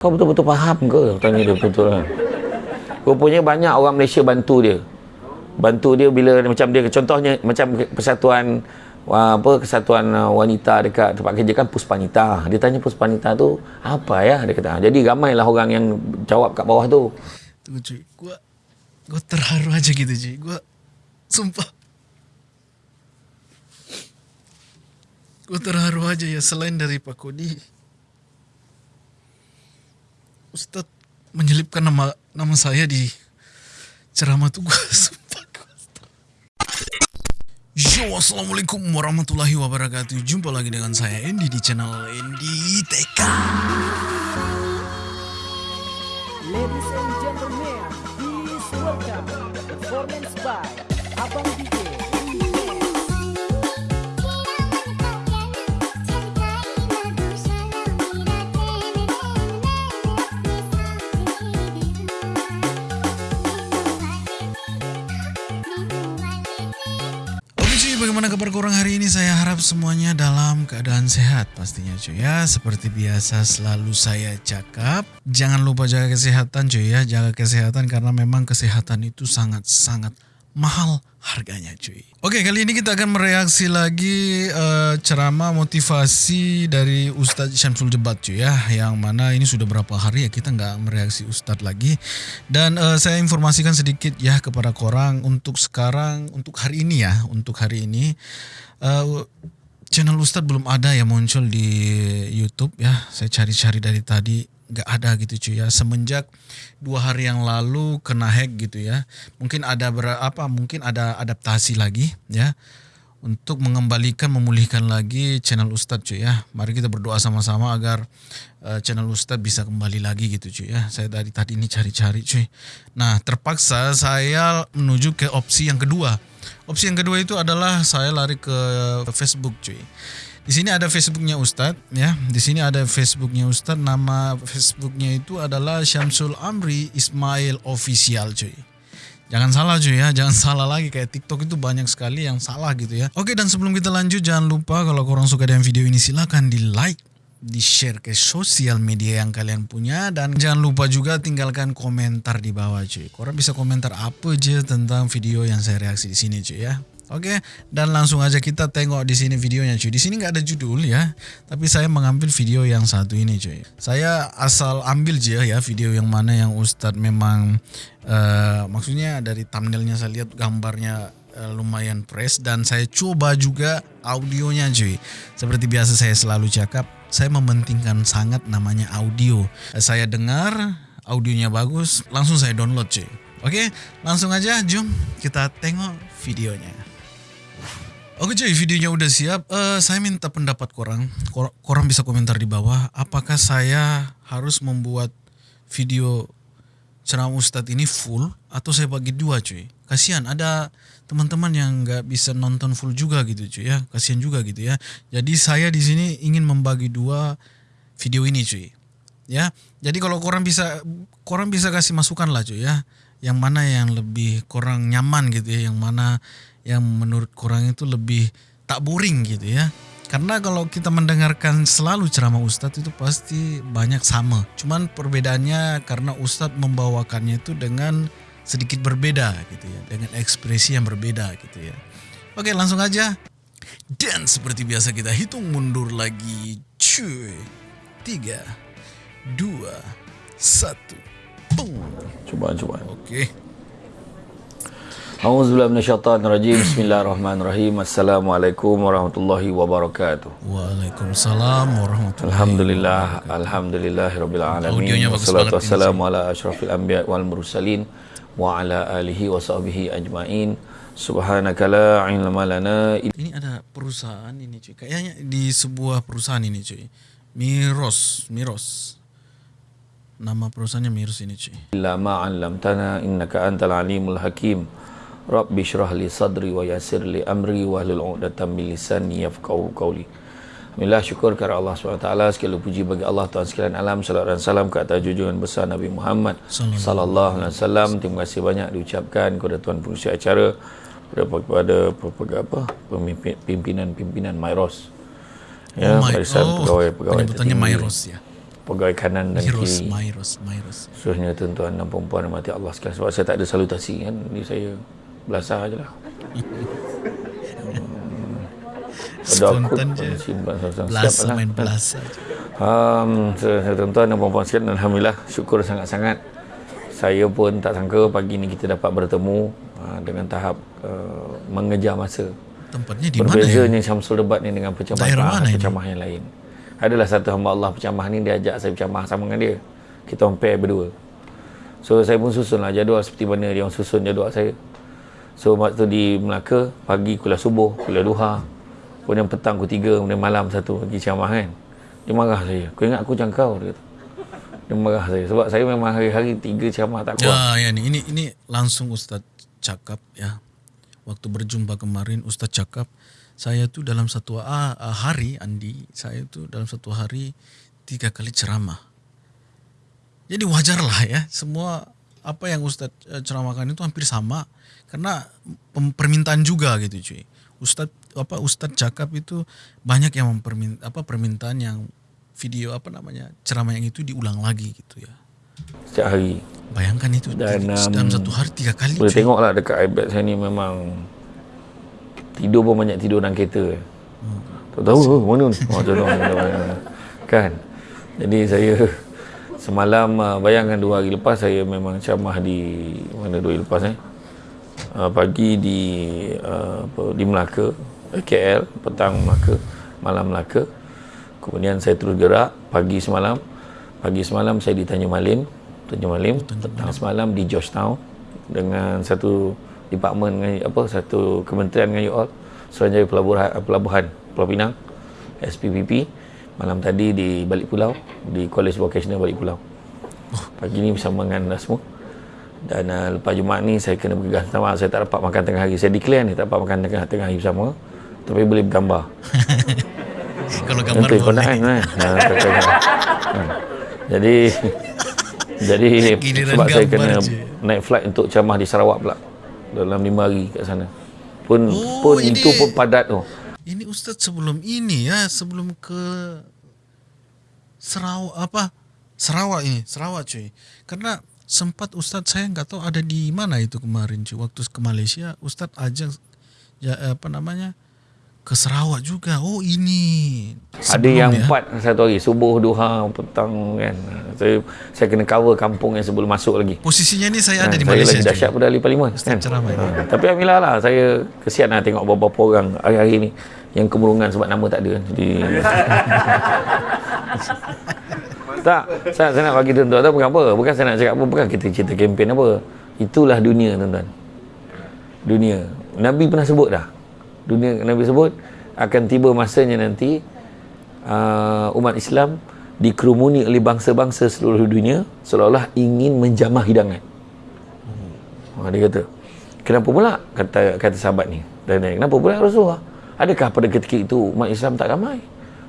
Kau betul-betul faham ke? Tanya dia betul-betul kan. Rupanya banyak orang Malaysia bantu dia. Bantu dia bila macam dia contohnya macam persatuan apa kesatuan uh, wanita dekat tempat kerja kan Puspanita. Dia tanya Puspanita tu apa ya? Dia kata. Jadi ramailah orang yang jawab kat bawah tu. Tunggu cuy. Gua gua terharu aja gitu cuy. Gua sumpah. Gua terharu aja ya selain dari Pak Kodi. Ustadz menyelipkan nama nama saya di ceramah gua. Yo, assalamualaikum warahmatullahi wabarakatuh. Jumpa lagi dengan saya Andy di channel Andy TK. Ladies and gentlemen, please welcome performance by Abang DJ. Bagaimana kabar korang hari ini? Saya harap semuanya dalam keadaan sehat pastinya cuy ya. Seperti biasa selalu saya cakap, jangan lupa jaga kesehatan cuy ya. Jaga kesehatan karena memang kesehatan itu sangat-sangat mahal harganya cuy. Oke, kali ini kita akan mereaksi lagi eh, ceramah motivasi dari Ustadz Syamsul Jebat cuy ya. Yang mana ini sudah berapa hari ya kita nggak mereaksi Ustadz lagi. Dan eh, saya informasikan sedikit ya kepada korang untuk sekarang, untuk hari ini ya, untuk hari ini. eh, channel Ustadz belum ada yang muncul di YouTube ya. Saya cari-cari dari tadi nggak ada gitu cuy ya. Semenjak dua hari yang lalu kena hack gitu ya. Mungkin ada berapa? Mungkin ada adaptasi lagi ya untuk mengembalikan memulihkan lagi channel Ustadz cuy ya. Mari kita berdoa sama-sama agar uh, channel Ustadz bisa kembali lagi gitu cuy ya. Saya dari tadi ini cari-cari cuy. Nah terpaksa saya menuju ke opsi yang kedua. Opsi yang kedua itu adalah saya lari ke Facebook cuy. Di sini ada Facebooknya Ustadz ya. Di sini ada Facebooknya Ustadz. Nama Facebooknya itu adalah Syamsul Amri Ismail Official cuy. Jangan salah cuy ya, jangan salah lagi kayak TikTok itu banyak sekali yang salah gitu ya. Oke dan sebelum kita lanjut jangan lupa kalau korang suka dengan video ini silahkan di like, di share ke sosial media yang kalian punya dan jangan lupa juga tinggalkan komentar di bawah cuy. Korang bisa komentar apa aja tentang video yang saya reaksi di sini cuy ya. Oke, dan langsung aja kita tengok di sini videonya cuy. Di sini nggak ada judul ya, tapi saya mengambil video yang satu ini cuy. Saya asal ambil aja ya video yang mana yang Ustadz memang eh, maksudnya dari thumbnailnya saya lihat gambarnya eh, lumayan fresh dan saya coba juga audionya cuy. Seperti biasa saya selalu cakap, saya mementingkan sangat namanya audio. Eh, Saya dengar audionya bagus, langsung saya download cuy. Oke, langsung aja jom kita tengok videonya. Oke cuy, videonya udah siap. Eh, saya minta pendapat korang. Kor- Korang bisa komentar di bawah. Apakah saya harus membuat video ceramah Ustadz ini full atau saya bagi dua cuy? Kasihan ada teman-teman yang nggak bisa nonton full juga gitu cuy ya. Kasihan juga gitu ya. Jadi saya di sini ingin membagi dua video ini cuy. Ya, jadi kalau korang bisa korang bisa kasih masukan lah cuy ya. Yang mana yang lebih korang nyaman gitu ya, yang mana yang menurut korang itu lebih tak boring gitu ya. Karena kalau kita mendengarkan selalu ceramah Ustadz itu pasti banyak sama. Cuman perbedaannya karena Ustadz membawakannya itu dengan sedikit berbeda gitu ya. Dengan ekspresi yang berbeda gitu ya. Oke langsung aja. Dan seperti biasa kita hitung mundur lagi. Cuy. Tiga. Dua. Satu. Boom. Cuba cuba. Oke. Auzubillahi minasyaitonirrajim. Bismillahirrahmanirrahim. Assalamualaikum warahmatullahi wabarakatuh. Waalaikumsalam warahmatullahi Alhamdulillah, alhamdulillahirabbil alamin. Audionya bagus Wassalatu banget wassalamu ala asyrafil anbiya wal mursalin wa ala alihi wa sahbihi ajmain. Subhanaka la ilma lana Ini ada perusahaan ini cuy. Kayaknya di sebuah perusahaan ini cuy. Miros, Miros. Nama perusahaannya Miros ini cuy. ma 'allamtana innaka antal alimul hakim. Rabbi shrah li sadri wa yassir li amri wa hlul 'uqdatam min lisani yafqahu qawli. Alhamdulillah syukur kepada Allah SWT Segala puji bagi Allah Tuhan sekalian. Alam Salam dan salam ke atas junjungan besar Nabi Muhammad Sallallahu alaihi wasallam. Terima kasih banyak diucapkan kepada Tuan Pengurusi acara Kepada, apa? Pimpinan-pimpinan Myros Oh, my- barisan oh, pegawai-pegawai penyebutannya tertinggi. Myros ya. pegawai kanan dan Myros, kiri. Myros, Myros. khususnya tuan-tuan dan perempuan mati Allah sekalian. Sebab saya tak ada salutasi kan ni saya belasah je lah Spontan je. simpan siap Belasa lah main belasa. Um, tuan-tuan dan puan-puan sekalian Alhamdulillah syukur sangat-sangat saya pun tak sangka pagi ni kita dapat bertemu uh, dengan tahap uh, mengejar masa Tempatnya di mana ya? Berbezanya Syamsul Debat ni dengan mana pencamah yang lain. Adalah satu hamba Allah pencamah ni dia ajak saya bercamah sama dengan dia. Kita pair berdua. So saya pun susun lah jadual seperti mana dia orang susun jadual saya. So waktu di Melaka pagi kuliah subuh, kuliah duha. Kemudian petang ku tiga, kemudian malam satu pergi ceramah kan. Dia marah saya. Kau ingat aku macam kau? Dia kata. Dia marah saya. Sebab saya memang hari-hari tiga ceramah tak kuat. Ya, ya ni ini ini langsung Ustaz cakap ya. Waktu berjumpa kemarin Ustaz cakap saya tu dalam satu ah, hari Andi, saya tu dalam satu hari tiga kali ceramah. Jadi wajarlah ya, semua apa yang Ustaz eh, ceramahkan itu hampir sama karena permintaan juga gitu cuy. Ustaz apa Ustaz cakap itu banyak yang mempermin apa permintaan yang video apa namanya ceramah yang itu diulang lagi gitu ya. Setiap hari. Bayangkan itu Dan, tiga- um, dalam satu hari tiga kali. Boleh cuy. tengok lah dekat iPad saya ni memang tidur pun banyak tidur dalam kereta. Hmm. Tak tahu oh, mana ni. Oh, contoh, kan. Jadi saya semalam uh, bayangkan dua hari lepas saya memang ceramah di mana dua hari lepas eh. Uh, pagi di uh, apa, di Melaka, KL, petang Melaka, malam Melaka. Kemudian saya terus gerak pagi semalam. Pagi semalam saya di Tanjung Malim, Tanjung Malim, petang semalam di Georgetown dengan satu department dengan apa satu kementerian dengan you all. Suruhanjaya Pelabuhan Pelabuhan Pulau Pinang SPPP malam tadi di Balik Pulau di College Vocational Balik Pulau. Pagi ni bersama dengan semua dan uh, lepas Jumaat ni saya kena bergegas maaf saya tak dapat makan tengah hari saya declare ni tak dapat makan tengah, tengah hari bersama tapi boleh bergambar Kalau gambar Nanti boleh. kan kan? Ha, kena. Ha. Jadi jadi Giliran sebab saya kena je. naik flight untuk ceramah di Sarawak pula dalam lima hari kat sana. Pun Oh, pun ini- itu pun padat tu. Ini Ustaz sebelum ini ya, sebelum ke Sarawak apa? Sarawak ini, Sarawak cuy. Karena sempat Ustaz saya nggak tahu ada di mana itu kemarin cuy. Waktu ke Malaysia, Ustaz ajak ya apa namanya? ke Sarawak juga. Oh ini. Ada Sebelum yang ya. empat satu hari subuh duha petang kan. Saya saya kena cover kampung yang sebelum masuk lagi. Posisinya ni saya ada Ha, di saya Malaysia. lagi dahsyat pada ahli parlimen kan. ceramah. Ha, tapi alhamdulillah lah saya kesian lah tengok beberapa orang hari-hari ni yang kemurungan sebab nama tak ada. Jadi tak, saya, saya nak bagi tuan-tuan tahu bukan apa. Bukan saya nak cakap apa, bukan kita cerita kempen apa. Itulah dunia tuan-tuan. Dunia. Nabi pernah sebut dah. Dunia Nabi sebut akan tiba masanya nanti uh, umat Islam dikerumuni oleh bangsa-bangsa seluruh dunia seolah-olah ingin menjamah hidangan. Ha, dia kata, kenapa pula kata kata sahabat ni? Dan kenapa pula Rasulullah? Adakah pada ketika itu umat Islam tak ramai?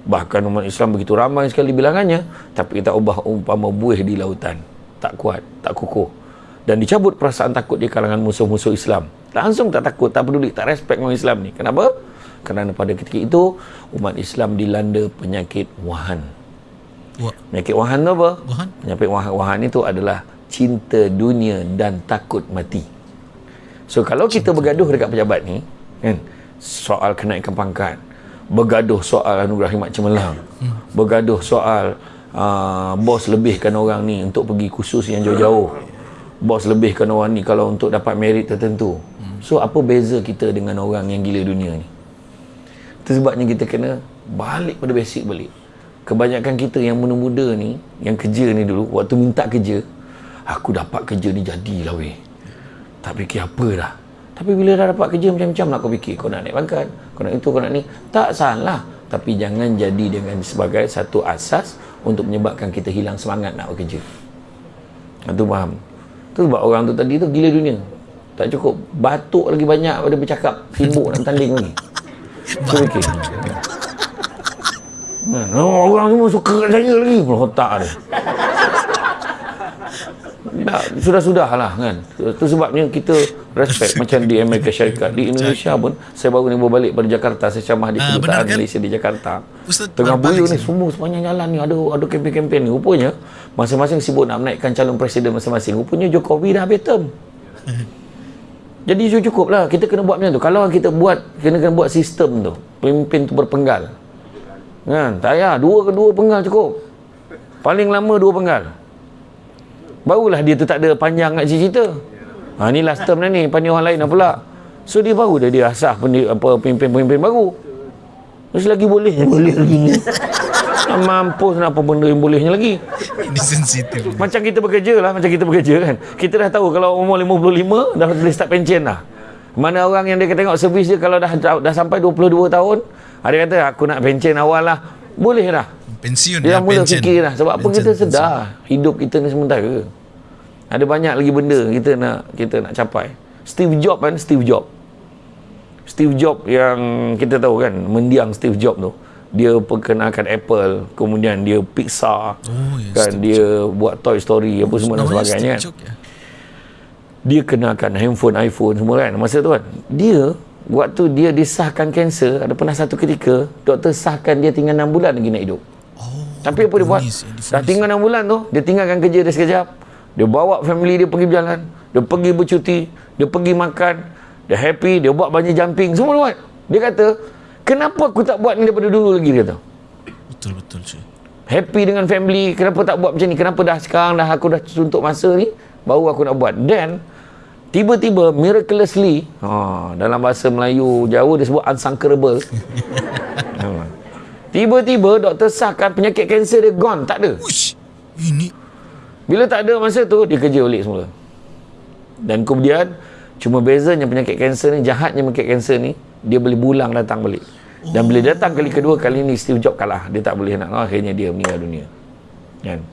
Bahkan umat Islam begitu ramai sekali bilangannya, tapi kita ubah umpama buih di lautan. Tak kuat, tak kukuh. Dan dicabut perasaan takut di kalangan musuh-musuh Islam. Langsung tak takut, tak peduli, tak respect orang Islam ni. Kenapa? Kerana pada ketika itu, umat Islam dilanda penyakit wahan. Wah, Penyakit wahan tu apa? Wahan? Penyakit wahan, wahan itu adalah cinta dunia dan takut mati. So kalau kita bergaduh dekat pejabat ni, kan, soal kenaikan pangkat, bergaduh soal anugerah khidmat cemerlang, hmm. bergaduh soal uh, bos lebihkan orang ni untuk pergi kursus yang jauh-jauh. Bos lebihkan orang ni kalau untuk dapat merit tertentu. So apa beza kita dengan orang yang gila dunia ni? Itu sebabnya kita kena balik pada basic balik. Kebanyakan kita yang muda-muda ni, yang kerja ni dulu, waktu minta kerja, aku dapat kerja ni jadilah weh. Tak fikir apa dah. Tapi bila dah dapat kerja macam-macam nak kau fikir. Kau nak naik pangkat, kau nak itu, kau nak ni. Tak salah. Tapi jangan jadi dengan sebagai satu asas untuk menyebabkan kita hilang semangat nak bekerja. Itu faham. Tu sebab orang tu tadi tu gila dunia. Tak cukup. Batuk lagi banyak pada bercakap. Sibuk nak tanding lagi. Tu fikir. Hmm, orang semua suka kat saya lagi pun otak dia. Dah, sudah-sudah lah kan. Itu sebabnya kita respect macam di Amerika Syarikat. Di Indonesia pun saya baru ni bawa balik pada Jakarta. Saya camah di Ah, kedutaan benar kan? Malaysia di Jakarta. Ustaz tengah bulan ni semua sepanjang jalan ni ada ada kempen-kempen ni. Rupanya masing-masing sibuk nak menaikkan calon presiden masing-masing. Rupanya Jokowi dah habis term jadi itu cukup lah. Kita kena buat macam tu. Kalau kita buat kena kena buat sistem tu. Pemimpin tu berpenggal. Kan? Tak payah. Dua kedua penggal cukup. Paling lama dua penggal barulah dia tu tak ada panjang nak cerita. Ha, ni last term dah ni panggil orang lain dah pula. So dia baru dah dia asah pemimpin-pemimpin baru. Terus lagi boleh. Boleh lagi. Ni mampus nak apa benda yang bolehnya lagi. Ini sensitif. macam kita bekerja lah Macam kita bekerja kan. Kita dah tahu Kalau umur 55 Dah boleh start pension dah Mana orang yang dia tengok servis dia Kalau dah dah, dah sampai 22 tahun Ada kata aku nak pension awal lah. Boleh dah Pensiun Dia dah ya, mula pension. fikir dah Sebab apa Pension, kita sedar Hidup kita ni sementara. Ada banyak lagi benda Kita nak kita nak capai. Steve Jobs kan Steve Jobs. Steve Jobs yang kita tahu kan Mendiang Steve Jobs tu. Dia perkenalkan Apple kemudian dia Pixar Oh, ya, kan dia buat Toy Story apa semua dan sebagainya kan. Steve Jobs ya? dia kenakan handphone iPhone semua kan masa tu kan. Dia waktu dia disahkan kanser ada pernah satu ketika doktor sahkan dia tinggal 6 bulan lagi nak hidup. Oh, tapi apa dia buat? Difonis. dah tinggal 6 bulan tu dia tinggalkan kerja dia sekejap. Dia bawa family dia pergi berjalan. Dia pergi bercuti dia pergi makan. Dia happy dia buat banyak jumping. Semua dia buat. Dia kata kenapa aku tak buat ni daripada dulu lagi? Dia kata. Betul betul cuy. happy dengan family kenapa tak buat macam ni? Kenapa dah sekarang dah aku dah suntuk masa ni baru aku nak buat? Then tiba-tiba miraculously ha, dalam bahasa Melayu Jawa dia sebut unsunkerable. Ha. Tiba-tiba doktor sahkan penyakit kanser dia gone tak ada. Uish, ini. Bila tak ada masa tu dia kerja balik semula. Dan kemudian cuma bezanya penyakit kanser ni jahatnya penyakit kanser ni dia boleh bulang datang balik. Dan bila datang kali kedua kali ni Steve Jobs kalah. Dia tak boleh nak akhirnya dia meninggal dunia. Kan?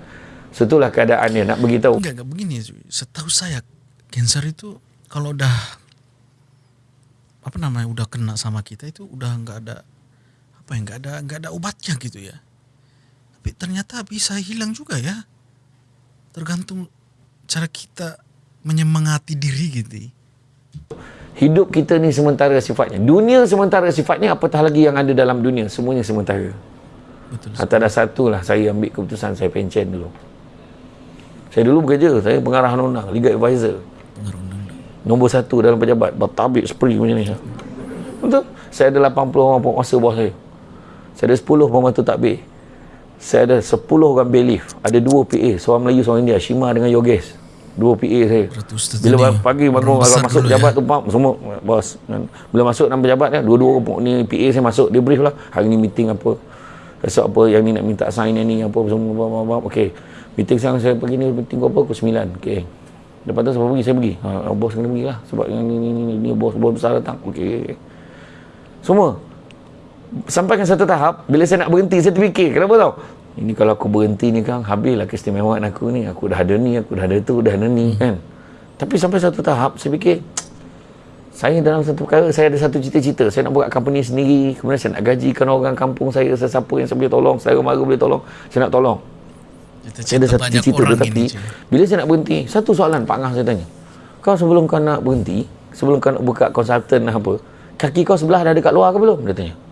So itulah keadaan dia. Nak beritahu. Enggak enggak begini. Setahu saya kanker itu kalau udah apa namanya udah kena sama kita itu udah enggak ada apa ya enggak ada enggak ada obatnya gitu ya. Tapi ternyata bisa hilang juga ya. Tergantung cara kita menyemangati diri gitu. hidup kita ni sementara sifatnya dunia sementara sifatnya apatah lagi yang ada dalam dunia semuanya sementara Betul. Atas dasar tu lah saya ambil keputusan saya pencen dulu. Saya dulu bekerja, saya pengarah undang-undang, legal advisor. Pengaruh undang-undang. Nombor satu dalam pejabat, bertabik spree macam ni. Betul? Saya ada 80 orang penguasa bawah saya. Saya ada 10 pembantu takbir. Saya ada 10 orang bailiff. Ada dua PA, seorang Melayu, seorang India, Shima dengan Yogesh. Dua PA saya. Bila pagi bangun kalau masuk pejabat ya. tu pam semua bos. Bila masuk dalam pejabat kan dua-dua ni PA saya masuk dia brief lah hari ni meeting apa. Esok apa yang ni nak minta sign yang ni apa semua apa, apa, apa. Okey. Meeting sekarang saya pergi ni meeting apa pukul 9. Okey. Lepas tu siapa pergi saya pergi. Ha, bos kena pergi lah sebab yang ni ni ni, ni bos bos besar datang. Okey. Semua sampai ke satu tahap bila saya nak berhenti saya terfikir kenapa tau? Ini kalau aku berhenti ni kan habislah keistimewaan aku ni. Aku dah ada ni aku dah ada tu dah ada ni kan? Tapi sampai satu tahap saya fikir saya dalam satu perkara saya ada satu cita-cita. Saya nak buat company sendiri kemudian saya nak gajikan orang kampung saya sesiapa yang saya boleh tolong saya mara boleh tolong saya nak tolong. Saya ada satu cita-cita tetapi bila saya nak berhenti satu soalan Pak Ngah saya tanya. Kau sebelum kau nak berhenti sebelum kau nak buka konsultan apa kaki kau sebelah dah dekat luar ke belum? Dia tanya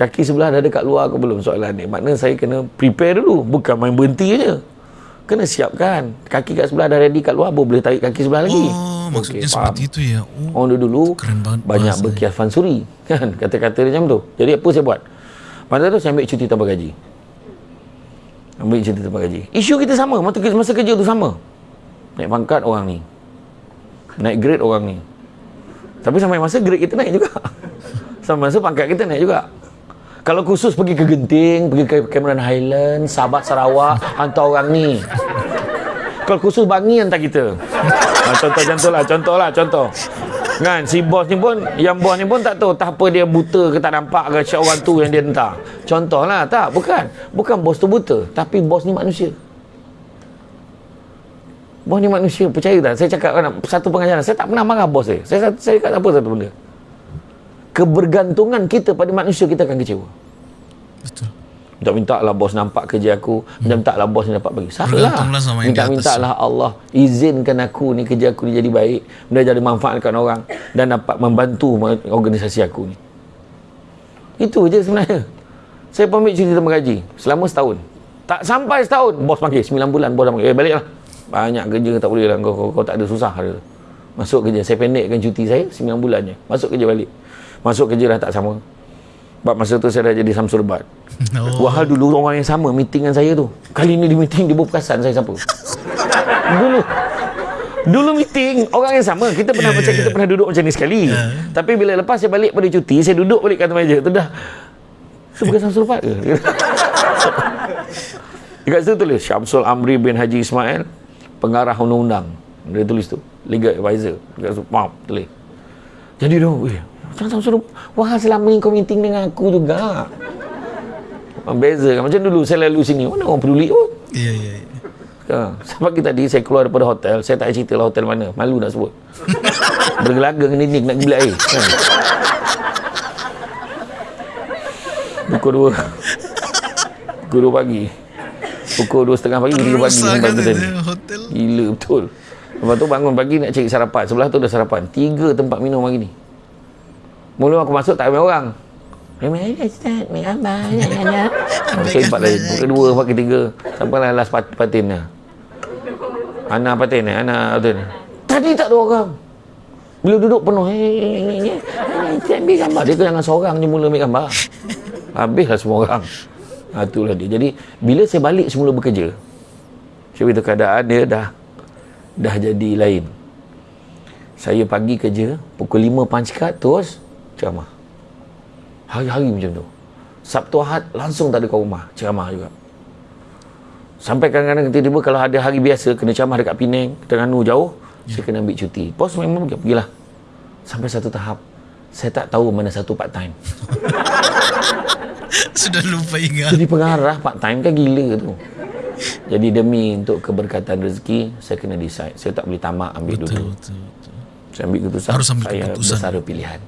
kaki sebelah dah dekat luar ke belum soalan ni makna saya kena prepare dulu bukan main berhenti je kena siapkan kaki kat sebelah dah ready kat luar boleh tarik kaki sebelah lagi Oh, maksudnya Okey, seperti faham. itu ya. Oh, Orang dulu banyak berkias fansuri kan kata-kata dia macam tu. Jadi apa saya buat? Masa tu saya ambil cuti tanpa gaji. Ambil cuti tanpa gaji. Isu kita sama, masa, masa kerja tu sama. Naik pangkat orang ni. Naik grade orang ni. Tapi sampai masa grade kita naik juga. sampai masa pangkat kita naik juga. Kalau khusus pergi ke Genting, pergi ke Cameron Highland, Sabak Sarawak, hantar orang ni. Kalau khusus Bangi hantar kita. Ha, contoh-contoh lah, contoh lah, contoh. Kan, si bos ni pun, yang bos ni pun tak tahu tak apa dia buta ke tak nampak ke siapa orang tu yang dia hantar. Contoh lah, tak, bukan. Bukan bos tu buta, tapi bos ni manusia. Bos ni manusia, percaya tak? Saya cakap kan, satu pengajaran, saya tak pernah marah bos saya. Saya, saya cakap apa satu benda. Kebergantungan kita pada manusia, kita akan kecewa. betul. Minta-minta lah bos nampak kerja aku. Minta-minta lah bos ni dapat bagi. Salah. Di Minta-minta lah Allah. Izinkan aku ni kerja aku ni jadi baik. Benda jadi manfaatkan orang. Dan dapat membantu organisasi aku ni. Itu je sebenarnya. Saya pamit cuti tambah gaji. Selama setahun. Tak sampai setahun. Bos panggil. 9 bulan bos panggil. Eh balik lah. Banyak kerja tak boleh lah. Kau, kau, kau tak ada susah. Dia. Masuk kerja. Saya pendekkan cuti saya. 9 bulan je. Masuk kerja balik. Masuk kerja dah tak sama. Sebab masa tu saya dah jadi Samsul Bat. Oh. Wahal dulu orang yang sama meeting dengan saya tu. Kali ni di meeting dia berperasan saya siapa. dulu. Dulu meeting orang yang sama. Kita pernah Ya, macam ya, kita pernah duduk macam ni sekali. Tapi bila lepas saya balik pada cuti, saya duduk balik kat meja. Tu dah. Tu bukan Samsul Bat ke? Dekat situ tulis Syamsul Amri bin Haji Ismail pengarah undang-undang. Dia tulis tu. Legal advisor. Dekat situ, pam, tulis. Jadi dia, weh, macam Samsul Wah, selama ni kau meeting dengan aku juga. Beza kan. Macam dulu saya lalu sini. Mana orang peduli pun. Iya, iya, iya. Ha. Sebab pagi tadi saya keluar daripada hotel, saya tak cerita lah hotel mana. Malu nak sebut. Bergelaga dengan dinding nak gila air. Kan? Pukul dua. Pukul dua pagi. Pukul dua setengah pagi, tiga pagi. Terusak sampai kan hotel. dia hotel. Gila betul. Lepas tu bangun pagi nak cari sarapan. Sebelah tu ada sarapan. Tiga tempat minum pagi ni. Mula aku masuk tak ramai orang. Ramai ada Ustaz. Ramai abang. Saya empat lain. Kedua, empat ketiga. Sampailah last pat patin lah. Ana patin ni. Ana patin ni. Tadi tak ada orang. Bila duduk penuh. Eh, eh, eh, Ustaz ambil gambar. Dia jangan seorang je mula ambil gambar. Habislah semua orang. Ha, itulah dia. Jadi, bila saya balik semula bekerja, saya beritahu keadaan dia dah dah jadi lain. Saya pagi kerja, pukul 5 punch card, terus ceramah. Hari-hari macam tu. Sabtu Ahad langsung tak ada kat rumah, ceramah juga. Sampai kadang-kadang tiba-tiba kalau ada hari biasa, kena ceramah dekat Penang, Terengganu jauh, saya kena ambil cuti. Bos memang pergi, pergilah. Sampai satu tahap, saya tak tahu mana satu part time. Sudah lupa ingat. Jadi pengarah part time kan gila tu. Jadi demi untuk keberkatan rezeki, saya kena decide. Saya tak boleh tamak ambil Betul, dulu. betul, betul. Saya ambil keputusan. Harus ambil saya keputusan. bersara pilihan.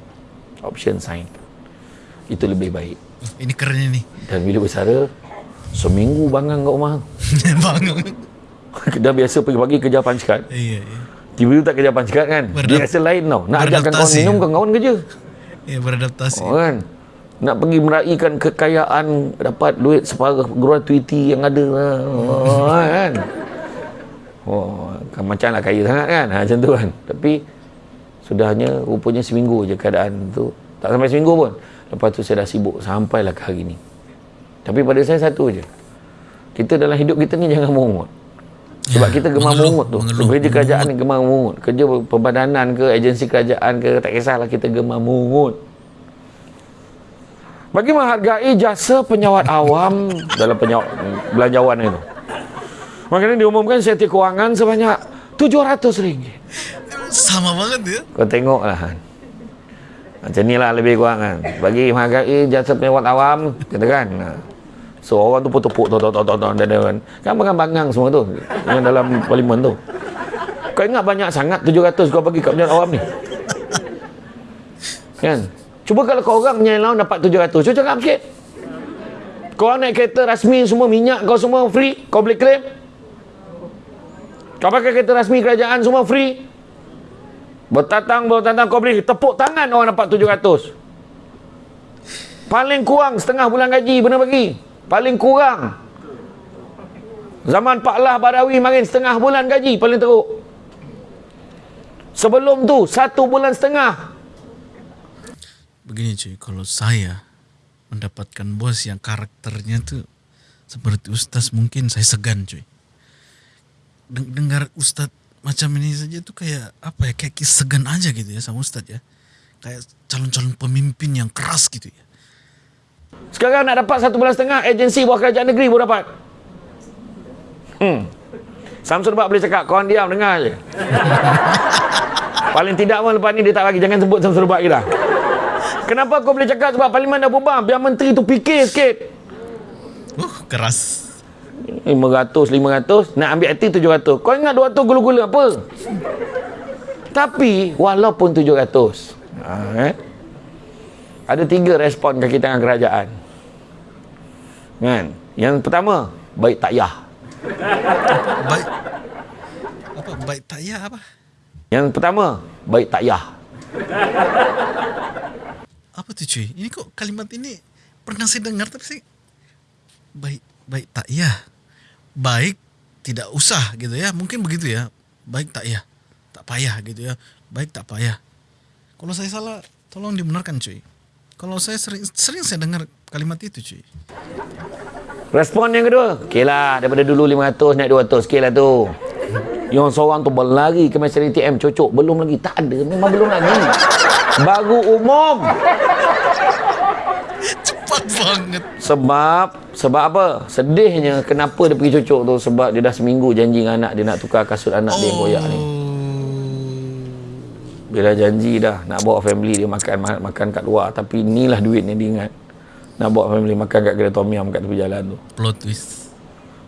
Option sign. Itu lebih baik. Ini kerennya nih. Dan bila bersara, seminggu bangang kat rumah. Bangun. Dah biasa pagi-pagi kerja card. Iya, iya. Tiba-tiba tak kerja card kan. Dia rasa lain tau. Nak ajarkan kawan minum, kawan-kawan kerja. Iya, beradaptasi. Oh, kan? Nak pergi meraihkan kekayaan, dapat duit separuh gratuity yang ada. Oh, kan? Oh, kan macam nak kaya sangat kan? Ha, macam tu kan. Tapi, sudahnya rupanya seminggu je keadaan tu. Tak sampai seminggu pun. Lepas tu saya dah sibuk sampailah ke hari ni. Tapi pada saya satu je. Kita dalam hidup kita ni jangan mengungut. Sebab Ya, kita gemar mengeluh, mengungut tu. mengeluh, Kerja kerajaan ni gemar mengungut. Kerja perbadanan ke, agensi kerajaan ke, tak kisahlah kita gemar mengungut. Bagi menghargai jasa penyawat awam dalam penyawat belanjawan itu. Makanya diumumkan setiap kewangan sebanyak RM700. Sama banget ya. Kau tengoklah kan. Macam ni lah lebih kurang kan. Bagi menghargai jasa penyawat awam, kata kan. Ha. So orang tu pun tepuk tok tok tok tok dan dan kan bangang-bangang semua tu yang dalam parlimen tu. Kau ingat banyak sangat 700 kau bagi kat penyawat awam ni. Kan? Cuba kalau kau orang penyanyi lawan dapat 700, cuba cakap sikit. Kau orang naik kereta rasmi semua minyak kau semua free, kau boleh claim. Kau pakai kereta rasmi kerajaan semua free. Bertatang, bertatang kau boleh tepuk tangan orang dapat 700. Paling kurang setengah bulan gaji benar bagi. Paling kurang. Zaman Pak Lah Badawi marin setengah bulan gaji paling teruk. Sebelum tu satu bulan setengah. Begini cuy, kalau saya mendapatkan bos yang karakternya tuh seperti Ustaz mungkin saya segan cuy. Deng- Dengar Ustaz macam ini saja tuh kayak apa ya, kayak segan aja gitu ya sama Ustaz ya. Kayak calon-calon pemimpin yang keras gitu ya. Sekarang nak dapat satu bulan setengah agensi bawah kerajaan negeri pun dapat. Hmm. Samsul Bak boleh cakap, korang diam dengar je. Paling tidak pun lepas ni dia tak lagi. Jangan sebut Samsul Bak lagi dah. Kenapa kau boleh cakap sebab parlimen dah bubar. Biar menteri tu fikir sikit. Uh, keras. 500, 500. Nak ambil hati 700. Kau ingat 200 gula-gula apa? Tapi walaupun 700. Ha, eh? Ada tiga respon kaki tangan kerajaan. Kan? Yang pertama, baik tak yah. Baik. Apa baik tak ya apa? Yang pertama, baik tak yah. Apa tu cuy? Ini kok kalimat ini pernah saya dengar tapi saya baik baik tak ya. Baik tidak usah gitu ya. Mungkin begitu ya. Baik tak ya. Tak payah gitu ya. Baik tak payah. Kalau saya salah tolong dibenarkan cuy. Kalau saya sering sering saya dengar kalimat itu cuy. Respon yang kedua, okey lah daripada dulu 500 naik 200 sikit lah tu. Yang seorang tu berlari ke mesin ATM cocok belum lagi tak ada memang belum lagi. Baru umum. Cepat banget. Sebab sebab apa? Sedihnya kenapa dia pergi cocok tu sebab dia dah seminggu janji dengan anak dia nak tukar kasut anak dia yang koyak ni. Bila janji dah nak bawa family dia makan ma- makan kat luar tapi inilah duit yang dia ingat. Nak bawa family makan kat kedai tom yum kat tepi jalan tu. Plot twist.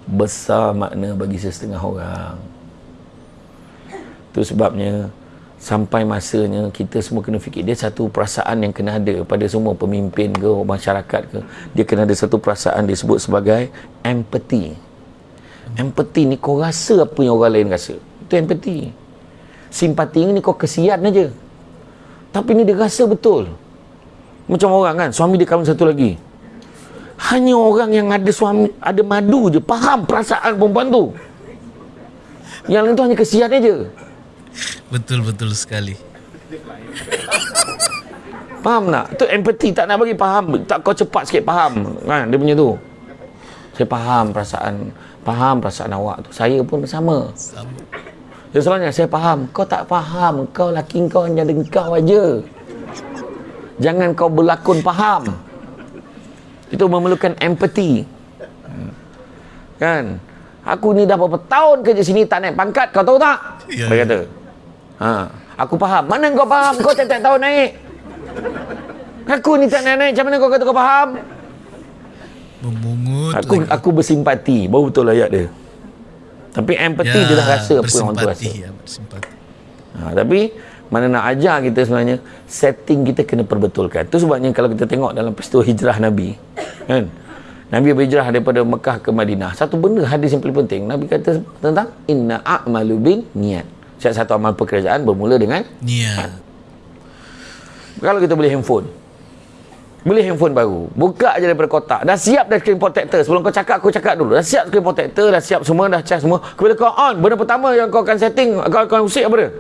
Besar makna bagi sesetengah orang. Itu sebabnya sampai masanya kita semua kena fikir dia satu perasaan yang kena ada pada semua pemimpin ke masyarakat ke. Dia kena ada satu perasaan disebut sebagai empathy. Empathy ni kau rasa apa yang orang lain rasa. Itu empathy. Simpati ni kau kesian aja. Tapi ni dia rasa betul. Macam orang kan suami dia kahwin satu lagi. Hanya orang yang ada suami ada madu je faham perasaan perempuan tu. Yang lain tu hanya kesian aja Betul betul sekali. Faham tak? Tu empathy tak nak bagi faham. Tak kau cepat sikit faham. Kan dia punya tu. Saya faham perasaan faham perasaan awak tu. Saya pun sama. Sama. Dia soalnya saya faham. Kau tak faham. Kau laki kau hanya ada kau aja. Jangan kau berlakon faham. Itu memerlukan empathy. Kan? Aku ni dah berapa tahun kerja sini tak naik pangkat. Kau tahu tak? Ya, Dia ya. kata. Ha, aku faham. Mana kau faham? Kau tiap-tiap tahun naik. Aku ni tak naik-naik. Macam mana kau kata kau faham? Memungut. Aku lagi. aku bersimpati. Baru betul ayat dia. Tapi empathy dia dah rasa apa yang orang tu rasa. bersimpati, Ya, bersimpati. Ha, tapi mana nak ajar kita sebenarnya setting kita kena perbetulkan. Itu sebabnya kalau kita tengok dalam peristiwa hijrah Nabi, kan? Nabi berhijrah daripada Mekah ke Madinah. Satu benda hadis yang paling penting, Nabi kata tentang inna a'malu bin niat. Setiap satu amal pekerjaan bermula dengan Niat. kalau kita beli handphone. Beli handphone baru. Buka je daripada kotak. Dah siap dah screen protector. Sebelum kau cakap, aku cakap dulu. Dah siap screen protector. Dah siap semua. Dah charge semua. Bila kau on, benda pertama yang kau akan setting, kau akan usik apa dia?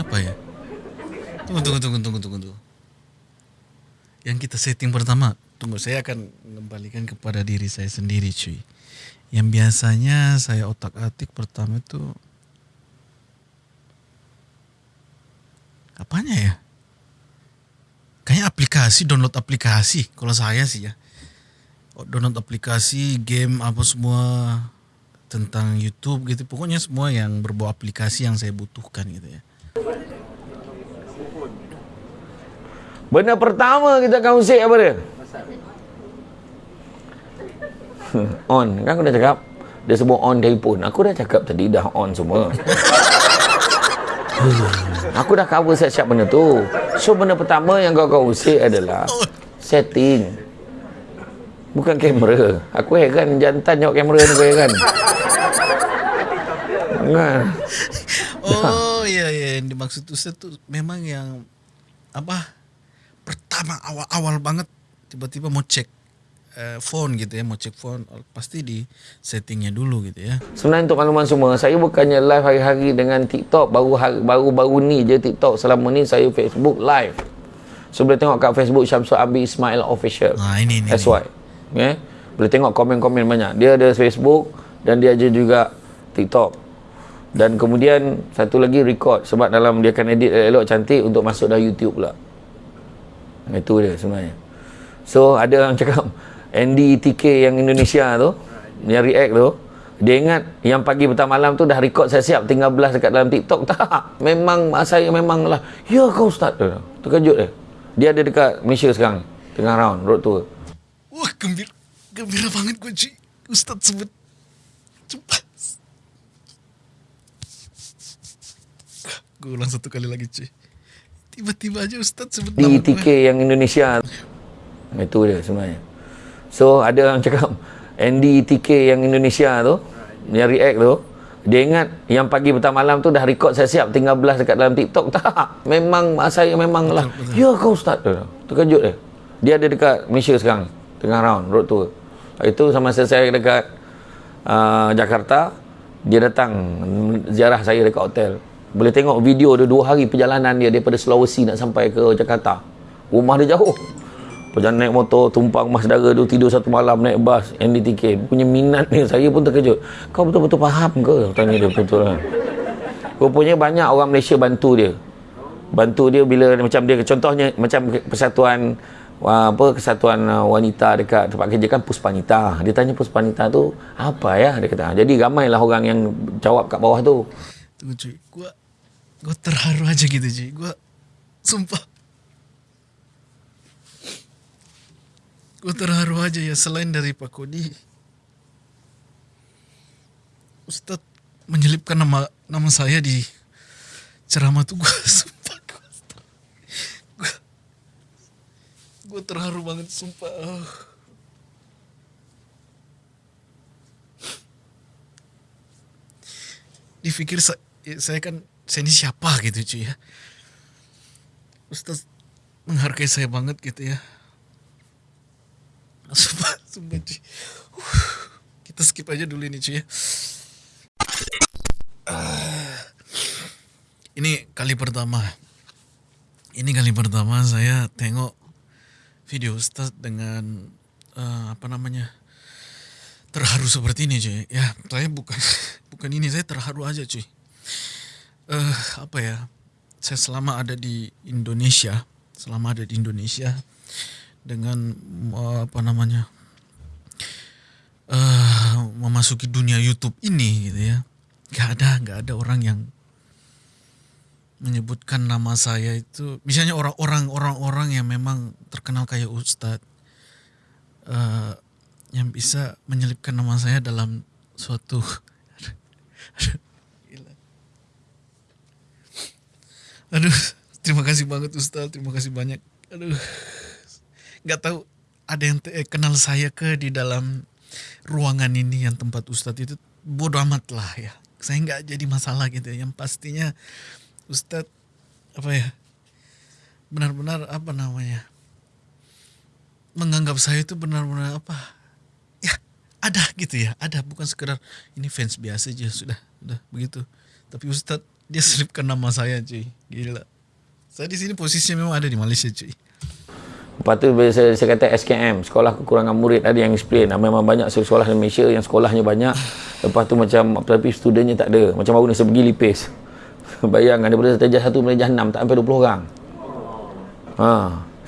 Apa ya? Tunggu, tunggu, tunggu, tunggu, tunggu, tunggu. Yang kita setting pertama, tunggu, saya akan mengembalikan kepada diri saya sendiri, cuy. Yang biasanya saya otak-atik pertama itu apanya ya? Kayaknya aplikasi, download aplikasi. Kalau saya sih ya. Oh, Download aplikasi, game apa semua tentang YouTube gitu. Pokoknya semua yang berbau aplikasi yang saya butuhkan gitu ya. Benda pertama kita akan usik apa dia? on. Kan aku dah cakap. Dia sebut on telefon. Aku dah cakap tadi dah on semua. aku dah cover siap-siap benda tu. So benda pertama yang kau kau usik adalah setting. Bukan kamera. Aku heran jantan tengok kamera ni aku heran. Kan? Oh iya iya yang dimaksud Ustaz tuh memang yang apa pertama awal-awal banget tiba-tiba mau cek eh, phone gitu ya mau cek phone oh, pasti di settingnya dulu gitu ya Sebenarnya untuk makluman semua, saya bukannya live hari-hari dengan TikTok. Baru hari, baru-baru ni je TikTok. Selama ni saya Facebook live. So boleh tengok kat Facebook Syamsul Abi Ismail Official. nah ini ini, SY. Okay? Boleh tengok komen-komen banyak. Dia ada Facebook dan dia ada juga TikTok. Dan kemudian satu lagi record sebab dalam dia akan edit elok cantik untuk masuk dalam YouTube pula. Itu dia sebenarnya. So ada orang cakap Andy TK yang Indonesia tu yang react tu dia ingat yang pagi petang malam tu dah record saya siap tinggal belas dekat dalam TikTok. Tak memang saya memang lah ya kau ustaz? Dia terkejut dia. Dia ada dekat Malaysia sekarang tengah round road tour. Wah gembira gembira banget gue cuy Ustaz sebut. Cepat. Gue ulang satu kali lagi cuy Tiba-tiba aja Ustaz sebut nama di gue. TK yang Indonesia. Itu dia sebenarnya so ada orang cakap Andy TK yang Indonesia tu yang react tu dia ingat yang pagi petang malam tu dah record saya siap tinggal belas dekat dalam TikTok. Tak memang saya memang lah. Ya kau Ustaz? Terkejut dia. Dia ada dekat Malaysia sekarang tengah round road tour. Itu sama saya dekat uh, Jakarta dia datang ziarah saya dekat hotel. Boleh tengok video dia dua hari perjalanan dia daripada Sulawesi nak sampai ke Jakarta. Rumah dia jauh Perjalanan naik motor, tumpang mas saudara tu tidur satu malam naik bas NDTK. Punya minat ni, saya pun terkejut. Kau betul-betul faham ke? Tanya dia betul-betul kan. Rupanya banyak orang Malaysia bantu dia. Bantu dia bila macam dia, contohnya macam persatuan apa kesatuan uh, wanita dekat tempat kerja kan Puspanita. Dia tanya Puspanita tu apa ya? Dia kata. Jadi ramailah orang yang jawab kat bawah tu. Tunggu cuy, gue gue terharu aja gitu cuy. Gue sumpah. Gue terharu aja ya selain dari Pak Kodi. Ustadz menyelipkan nama nama saya di ceramah tuh gue sumpah gue gue terharu banget sumpah. Oh. Dipikir saya, saya kan saya ini siapa gitu cuy ya. Ustadz menghargai saya banget gitu ya. Sumpah, sumpah cuy. Uh, kita skip aja dulu ini cuy ya. Ah. ini kali pertama. Ini kali pertama saya tengok video Ustaz dengan eh, apa namanya terharu seperti ini cuy. Ya saya bukan bukan ini saya terharu aja cuy. Eh apa ya? Saya selama ada di Indonesia, selama ada di Indonesia dengan eh, apa namanya eh memasuki dunia YouTube ini gitu ya. Gak ada gak ada orang yang menyebutkan nama saya itu. Misalnya orang-orang orang-orang yang memang terkenal kayak Ustadz eh, yang bisa menyelipkan nama saya dalam suatu aduh terima kasih banget Ustadz. Terima kasih banyak. Aduh nggak tahu ada yang eh, kenal saya ke di dalam ruangan ini yang tempat Ustadz itu? Bodoh amat lah ya. Saya nggak jadi masalah gitu ya. yang pastinya Ustadz apa ya benar-benar apa namanya menganggap saya itu benar-benar apa ya ada gitu ya. Ada bukan sekedar ini fans biasa aja sudah sudah begitu. Tapi Ustadz dia selipkan nama saya cuy. Gila. Saya di sini posisinya memang ada di Malaysia cuy Lepas tu bila saya, saya kata SKM, sekolah kekurangan murid ada yang explain. Memang banyak sekolah di Malaysia yang sekolahnya banyak. Lepas tu macam tapi studentnya tak ada. Macam baru ni saya pergi lipis. Bayangkan daripada darjah 1 sampai darjah 6 tak sampai 20 orang. Ha,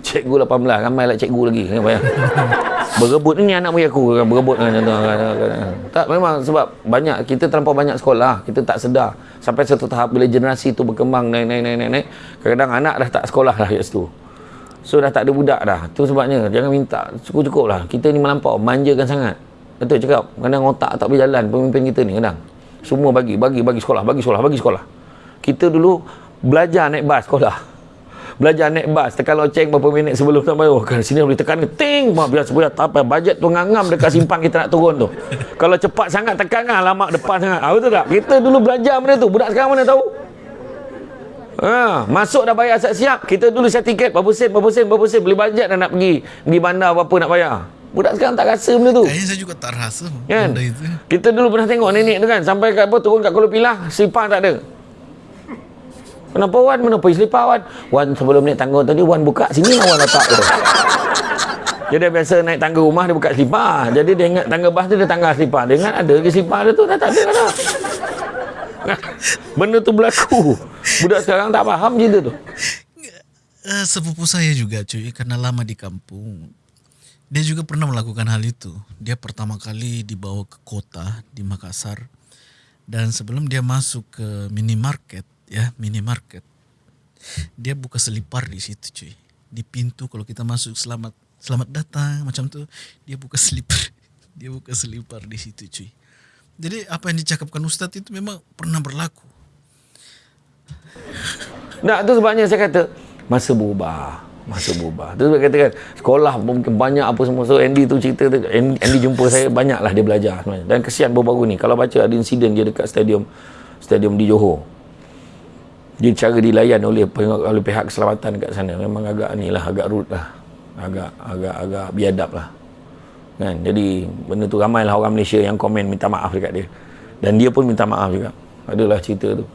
cikgu 18, ramai lah cikgu lagi. Kan bayang. Berebut ni anak murid aku kan berebut kan contoh. Tak memang sebab banyak kita terlampau banyak sekolah, kita tak sedar. Sampai satu tahap bila generasi tu berkembang naik naik naik naik, naik kadang-kadang anak dah tak sekolah lah kat situ. So dah tak ada budak dah. Tu sebabnya jangan minta cukup-cukup lah. Kita ni melampau manjakan sangat. Betul cakap. Kadang otak tak berjalan pemimpin kita ni kadang. Semua bagi, bagi, bagi sekolah, bagi sekolah, bagi sekolah. Kita dulu belajar naik bas sekolah. Belajar naik bas, tekan loceng berapa minit sebelum nak bayar. Kan sini boleh tekan ting, mak biar sebuah tak apa bajet tu ngangam dekat simpang kita nak turun tu. Kalau cepat sangat tekan kan lama depan sangat. Ah, betul tak? Kita dulu belajar benda tu. Budak sekarang mana tahu? Ha, masuk dah bayar siap-siap. Kita dulu saya tiket berapa sen, berapa sen, berapa sen. Beli bajet dah nak pergi. Pergi bandar berapa nak bayar. Budak sekarang tak rasa benda tu. kayaknya saya juga tak rasa Kan? benda itu Kita dulu pernah tengok nenek tu kan. Sampai kat apa, turun kat Kuala Pilah. Selipar tak ada. Kenapa Wan? Mana pergi selipar Wan? Wan sebelum naik tangga tadi, Wan buka sini lah Wan letak tu. Jadi dia biasa naik tangga rumah, dia buka selipar. Jadi dia ingat tangga bas tu, dia tangga selipar. Dia ingat ada ke selipar dia tu, dah tak ada dah. Benda tu berlaku. Budak sekarang tak faham cerita tu. Eh, sepupu saya juga cuy. Karena lama di kampung dia juga pernah melakukan hal itu. Dia pertama kali dibawa ke kota di Makassar. Dan sebelum dia masuk ke minimarket ya minimarket dia buka selipar di situ cuy. Di pintu kalau kita masuk selamat selamat datang macam tuh dia buka selipar. Dia buka selipar di situ cuy jadi apa yang dicakapkan Ustadz itu memang pernah berlaku Nah, tu sebabnya saya kata Masa berubah. Masa berubah. Tu sebab katakan sekolah mungkin banyak apa semua. So Andy tu cerita tu Andy, Andy jumpa saya banyak lah dia belajar sebenarnya. Dan kesian baru-baru ni kalau baca ada insiden dia dekat stadium stadium di Johor. Dia cara dilayan oleh oleh pihak keselamatan kat sana memang agak ni lah agak rude lah. Agak agak agak biadab lah. Kan? Jadi benda tu ramailah orang Malaysia yang komen minta maaf dekat dia. Dan dia pun minta maaf juga. Adalah cerita tu.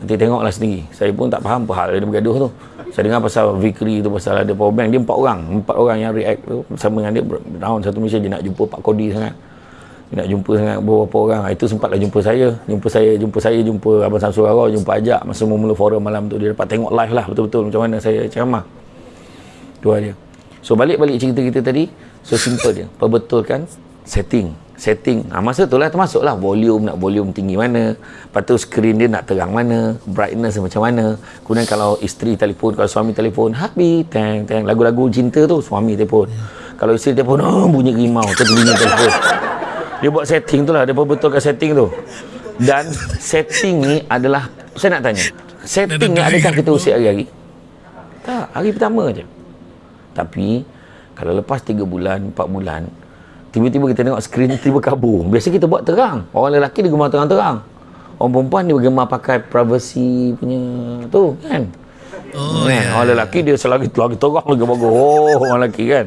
Nanti tengoklah sendiri. Saya pun tak faham apa hal dia bergaduh tu. Saya dengar pasal Vikri tu pasal ada power bank. Dia empat orang. Empat orang yang react tu. Bersama dengan dia. Tahun satu Malaysia dia nak jumpa Pak Kodi sangat. Dia nak jumpa sangat beberapa orang. Ah, Itu sempatlah jumpa saya. Jumpa saya, jumpa saya, jumpa Abang Samsul Rara, jumpa Ajak. Masa mula forum malam tu. Dia dapat tengok live lah betul-betul macam mana saya ceramah. Dua dia. So balik-balik cerita kita tadi. So simple dia. Perbetulkan setting. Setting. Ha, masa tu lah termasuk lah. Volume nak volume tinggi mana. Lepas tu screen dia nak terang mana. Brightness macam mana. Kemudian kalau isteri telefon kalau suami telefon happy. Tang tang lagu-lagu cinta tu suami telefon. Kalau isteri telefon oh, bunyi rimau. Bunyi telefon. Dia buat setting tu lah. Dia perbetulkan setting tu. Dan setting ni adalah saya nak tanya setting ni adakah kita usik hari-hari? Tak. Hari pertama je. Tapi kalau lepas 3 bulan 4 bulan tiba-tiba kita tengok skrin tiba kabur. Biasa kita buat terang. Orang lelaki dia gemar terang-terang. Orang perempuan dia gemar pakai privacy punya tu kan? Oh, kan? ya. orang lelaki dia selagi lagi terang lagi bagus. Oh orang lelaki kan?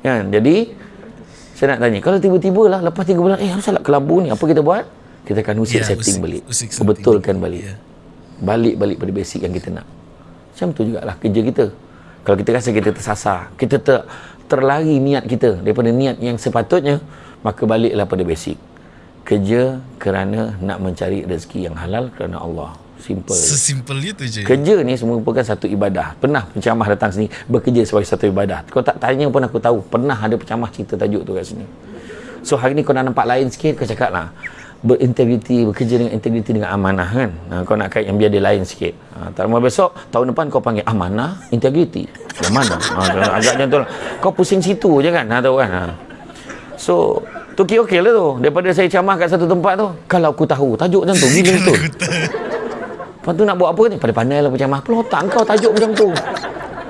Kan? Jadi saya nak tanya kalau tiba-tiba lah lepas 3 bulan eh asal kelambu ni? Apa kita buat? Kita akan usik Ya, setting usik- balik. usik betulkan balik. Ya. balik-balik pada basic yang kita nak. Macam tu jugalah kerja kita kalau kita rasa kita tersasar kita ter, terlari niat kita daripada niat yang sepatutnya maka baliklah pada basic. Kerja kerana nak mencari rezeki yang halal kerana Allah. Simple. Sesimpel itu je. kerja ni semua merupakan satu ibadah. Pernah penceramah datang sini bekerja sebagai satu ibadah. Kau tak tanya pun aku tahu. Pernah ada penceramah cerita tajuk tu kat sini. So hari ni kau nak nampak lain sikit kau cakap lah berintegriti bekerja dengan integriti dengan amanah kan ha, kau nak kait yang biar dia lain sikit ha, tak lama besok tahun depan kau panggil amanah integriti yang mana ha, agak macam tu lah kau pusing situ je kan ha, tahu kan ha. so tu okey okey lah tu daripada saya ceramah kat satu tempat tu kalau aku tahu tajuk macam tu gila betul Lepas tu nak buat apa ni? Pandai-pandai lah penceramah. Apa otak kau tajuk macam tu?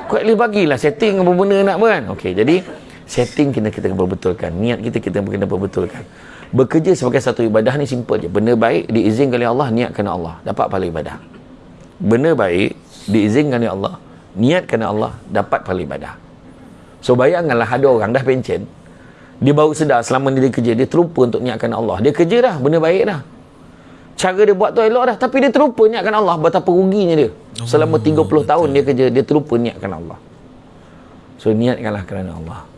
Kau at least bagilah setting apa benda nak apa kan? Okey, jadi setting kita kita kena perbetulkan. Niat kita kita kena perbetulkan. Bekerja sebagai satu ibadah ni simple je. Benda baik diizinkan oleh Allah, niatkan Allah. Dapat pahala ibadah. Benda baik diizinkan oleh Allah, niatkan Allah, dapat pahala ibadah. So bayangkanlah ada orang dah pencen, dia baru sedar selama ni dia kerja, dia terlupa untuk niatkan Allah. Dia kerja dah, benda baik dah cara dia buat tu elok dah tapi dia terlupa niatkan Allah betapa ruginya dia selama 30 tahun dia kerja dia terlupa niatkan Allah so niatkanlah kerana Allah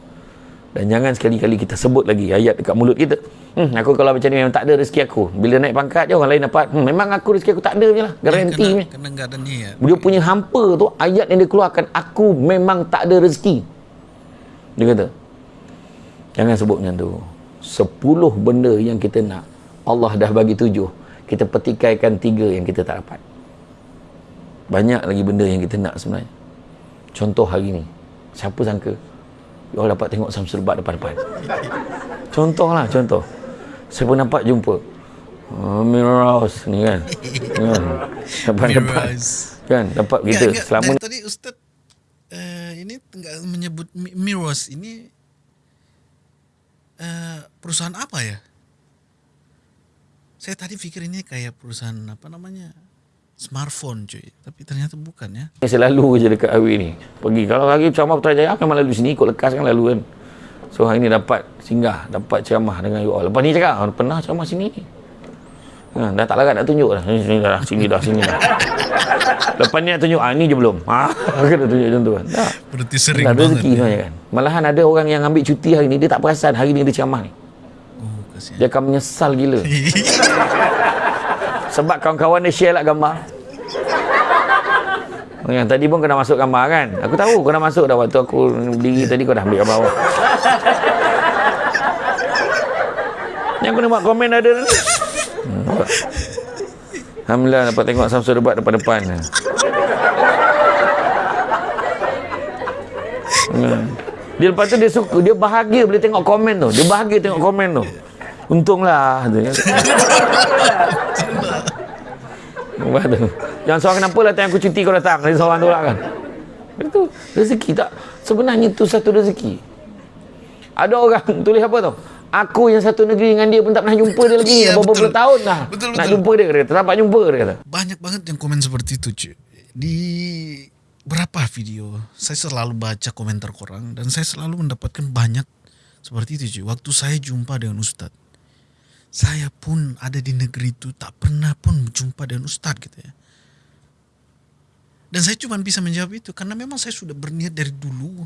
dan jangan sekali-kali kita sebut lagi ayat dekat mulut kita. Hmm, aku kalau macam ni memang tak ada rezeki aku. Bila naik pangkat je orang lain dapat. Hmm, memang aku rezeki aku tak ada je lah. Garanti kena, ni. kena niat. dia punya hampa tu ayat yang dia keluarkan aku memang tak ada rezeki. Dia kata jangan sebut macam tu. 10 benda yang kita nak Allah dah bagi tujuh. Kita petikaikan tiga yang kita tak dapat. Banyak lagi benda yang kita nak sebenarnya. Contoh hari ni siapa sangka Allah dapat tengok Samsul Bat depan-depan. Contoh lah contoh. Saya pun nampak jumpa. Uh, Miros ni kan? Kan? Depan-depan Mirrors. kan? Dapat kita Enggak, selama Dari tadi Ustaz uh, ini enggak menyebut Mi- Miros. Ini uh, perusahaan apa ya? Saya tadi pikir ini kayak perusahaan apa namanya? Smartphone cuy. Tapi ternyata bukan ya. ni selalu je dekat Awi ni pergi kalau hari ceramah Putrajaya akan lalu sini ikut lekas kan lalu kan so hari ni dapat singgah dapat ceramah dengan you all lepas ni cakap "Ah, pernah ceramah sini Ha, dah tak larat nak tunjuk dah. Sini, sini dah, sini dah, sini dah. Lepas ni nak tunjuk, ah ni je belum. Ha, kena tunjuk macam tu kan. Tak. Berarti sering Dah banget. rezeki ya. sebenarnya kan. Malahan ada orang yang ambil cuti hari ni, dia tak perasan hari ni dia ceramah ni. Oh, kasihan. Dia akan menyesal gila. Sebab kawan-kawan dia share lah gambar. Yang tadi pun kena masuk gambar kan. Aku tahu kau dah masuk dah waktu aku berdiri tadi kau dah ambil gambar awak. Yang kena buat komen ada ni. Hmm, nampak? Alhamdulillah dapat tengok Samsul debat depan-depan. Hmm. Dia lepas tu dia suka, dia bahagia bila tengok komen tu. Dia bahagia tengok komen tu. Untunglah tu kan. Lepas tu. Jangan seorang kenapa lah time aku cuti kau datang. Dia seorang tu lah kan. Itu rezeki tak sebenarnya itu satu rezeki. Ada orang tulis apa tau? Aku yang satu negeri dengan dia pun tak pernah jumpa dia lagi. Iya, Berapa puluh tahun dah. Betul, Nak betul. jumpa dia kata. Tak dapat jumpa dia kata. Banyak banget yang komen seperti itu cuy. Di berapa video saya selalu baca komentar korang dan saya selalu mendapatkan banyak seperti itu cuy. Waktu saya jumpa dengan Ustadz. Saya pun ada di negeri itu tak pernah pun jumpa dengan Ustadz gitu ya. Dan saya cuma bisa menjawab itu karena memang saya sudah berniat dari dulu.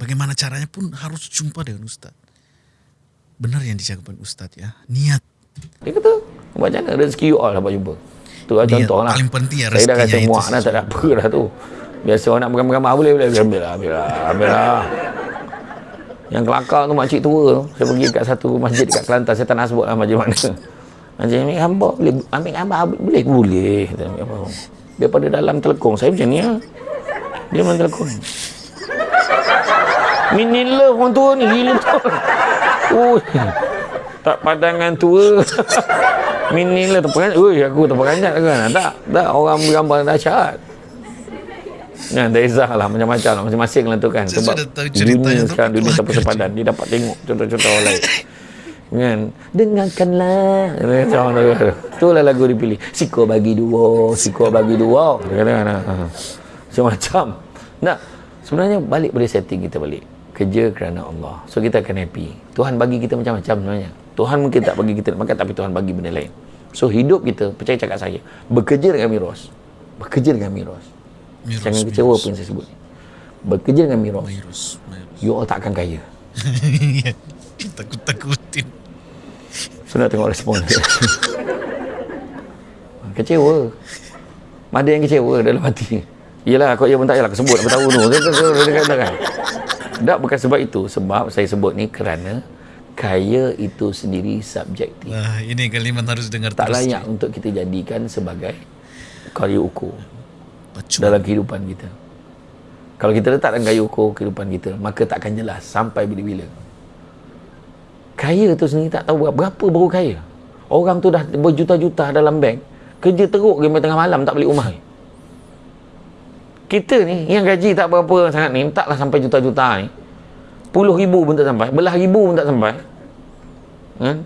Bagaimana caranya pun harus jumpa dengan Ustadz. Benar yang dicakapkan Ustadz ya. Niat. Dia kata, macam mana rezeki you all dapat jumpa. Tu lah contoh lah. paling penting ya Saya dah rezekinya kata itu muak dah tak ada apa dah tu. Biasa orang nak pegang-pegang boleh boleh boleh ambil lah ambil lah ambil lah. Yang kelakar tu makcik tua tu. Saya pergi kat satu masjid kat Kelantan. Saya tak nak sebut lah masjid mana. Macam ambil gambar boleh ambil gambar boleh boleh. Ambil gambar. Daripada dalam telekong saya macam ni lah. Dia dalam telekong. Mini love orang tua ni gila betul. Ui. Tak padangan tua. Mini lah terperanjat. Ui, aku terperanjat kan. Tak, tak orang bergambar dahsyat. Kan, tak kisah lah macam-macam lah. Masing-masing lah tu kan. Sebab dunia sekarang dunia tanpa sepadan. Dia dapat tengok contoh-contoh orang lain. Kan? Dengarkanlah. Macam orang tu. Itulah lagu dipilih. Siko bagi dua. Siko bagi dua. Kata kan. ha. Macam-macam. Nah, sebenarnya balik boleh setting kita balik. Kerja kerana Allah. So kita akan happy. Tuhan bagi kita macam-macam sebenarnya. Tuhan mungkin tak bagi kita nak makan tapi Tuhan bagi benda lain. So hidup kita, percaya cakap saya, bekerja dengan Miros. Bekerja dengan Miros. Miros, Jangan kecewa apa yang saya sebut. Bekerja dengan Miros. Virus, virus. You all tak akan kaya. Takut-takutin. So nak tengok respon kecewa. Ada yang kecewa dalam hati. Yelah, kau ya pun tak yalah, aku sebut apa tahu tu. Kan. Tak bukan sebab itu. Sebab saya sebut ni kerana kaya itu sendiri subjektif. Wah, ini kalimat harus dengar Tak terus. layak untuk kita jadikan sebagai kaya ukur Pacu. dalam kehidupan kita. Kalau kita letak dalam kaya ukur kehidupan kita, maka tak akan jelas sampai bila-bila. Kaya tu sendiri tak tahu berapa, berapa baru kaya. Orang tu dah berjuta-juta dalam bank, kerja teruk sampai tengah malam tak balik rumah. Kita ni yang gaji tak berapa sangat ni, taklah sampai juta-juta ni. Puluh ribu pun tak sampai, belah ribu pun tak sampai. Kan?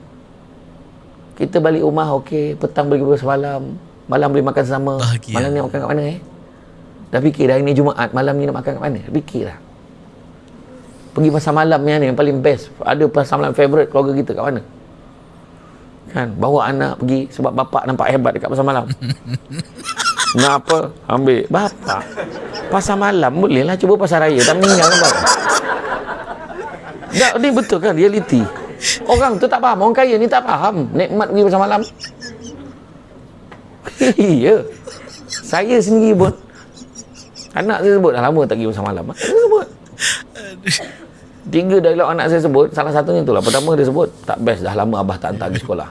Kita balik rumah okey, petang boleh bersama malam, malam boleh makan sama. Bahagia. Malam ni makan kat mana eh? Dah fikir dah hari ni Jumaat, malam ni nak makan kat mana? Fikirlah. Pergi pasar malam ni yang paling best. Ada pasar malam favourite keluarga kita kat mana? Kan, bawa anak pergi sebab bapak nampak hebat dekat pasar malam. Nak apa? Ambil. Bapak. Pasar malam boleh lah. Cuba pasar raya. Tak meninggal nampak. Tak, ni betul kan reality. Orang tu tak faham. Orang kaya ni tak faham. Nikmat pergi pasar malam. Iya. Saya sendiri pun. Anak saya sebut dah lama tak pergi pasar malam. Saya sebut. Tiga dari anak saya sebut. Salah satunya itulah. Pertama dia sebut. Tak best. Dah lama abah tak hantar pergi sekolah.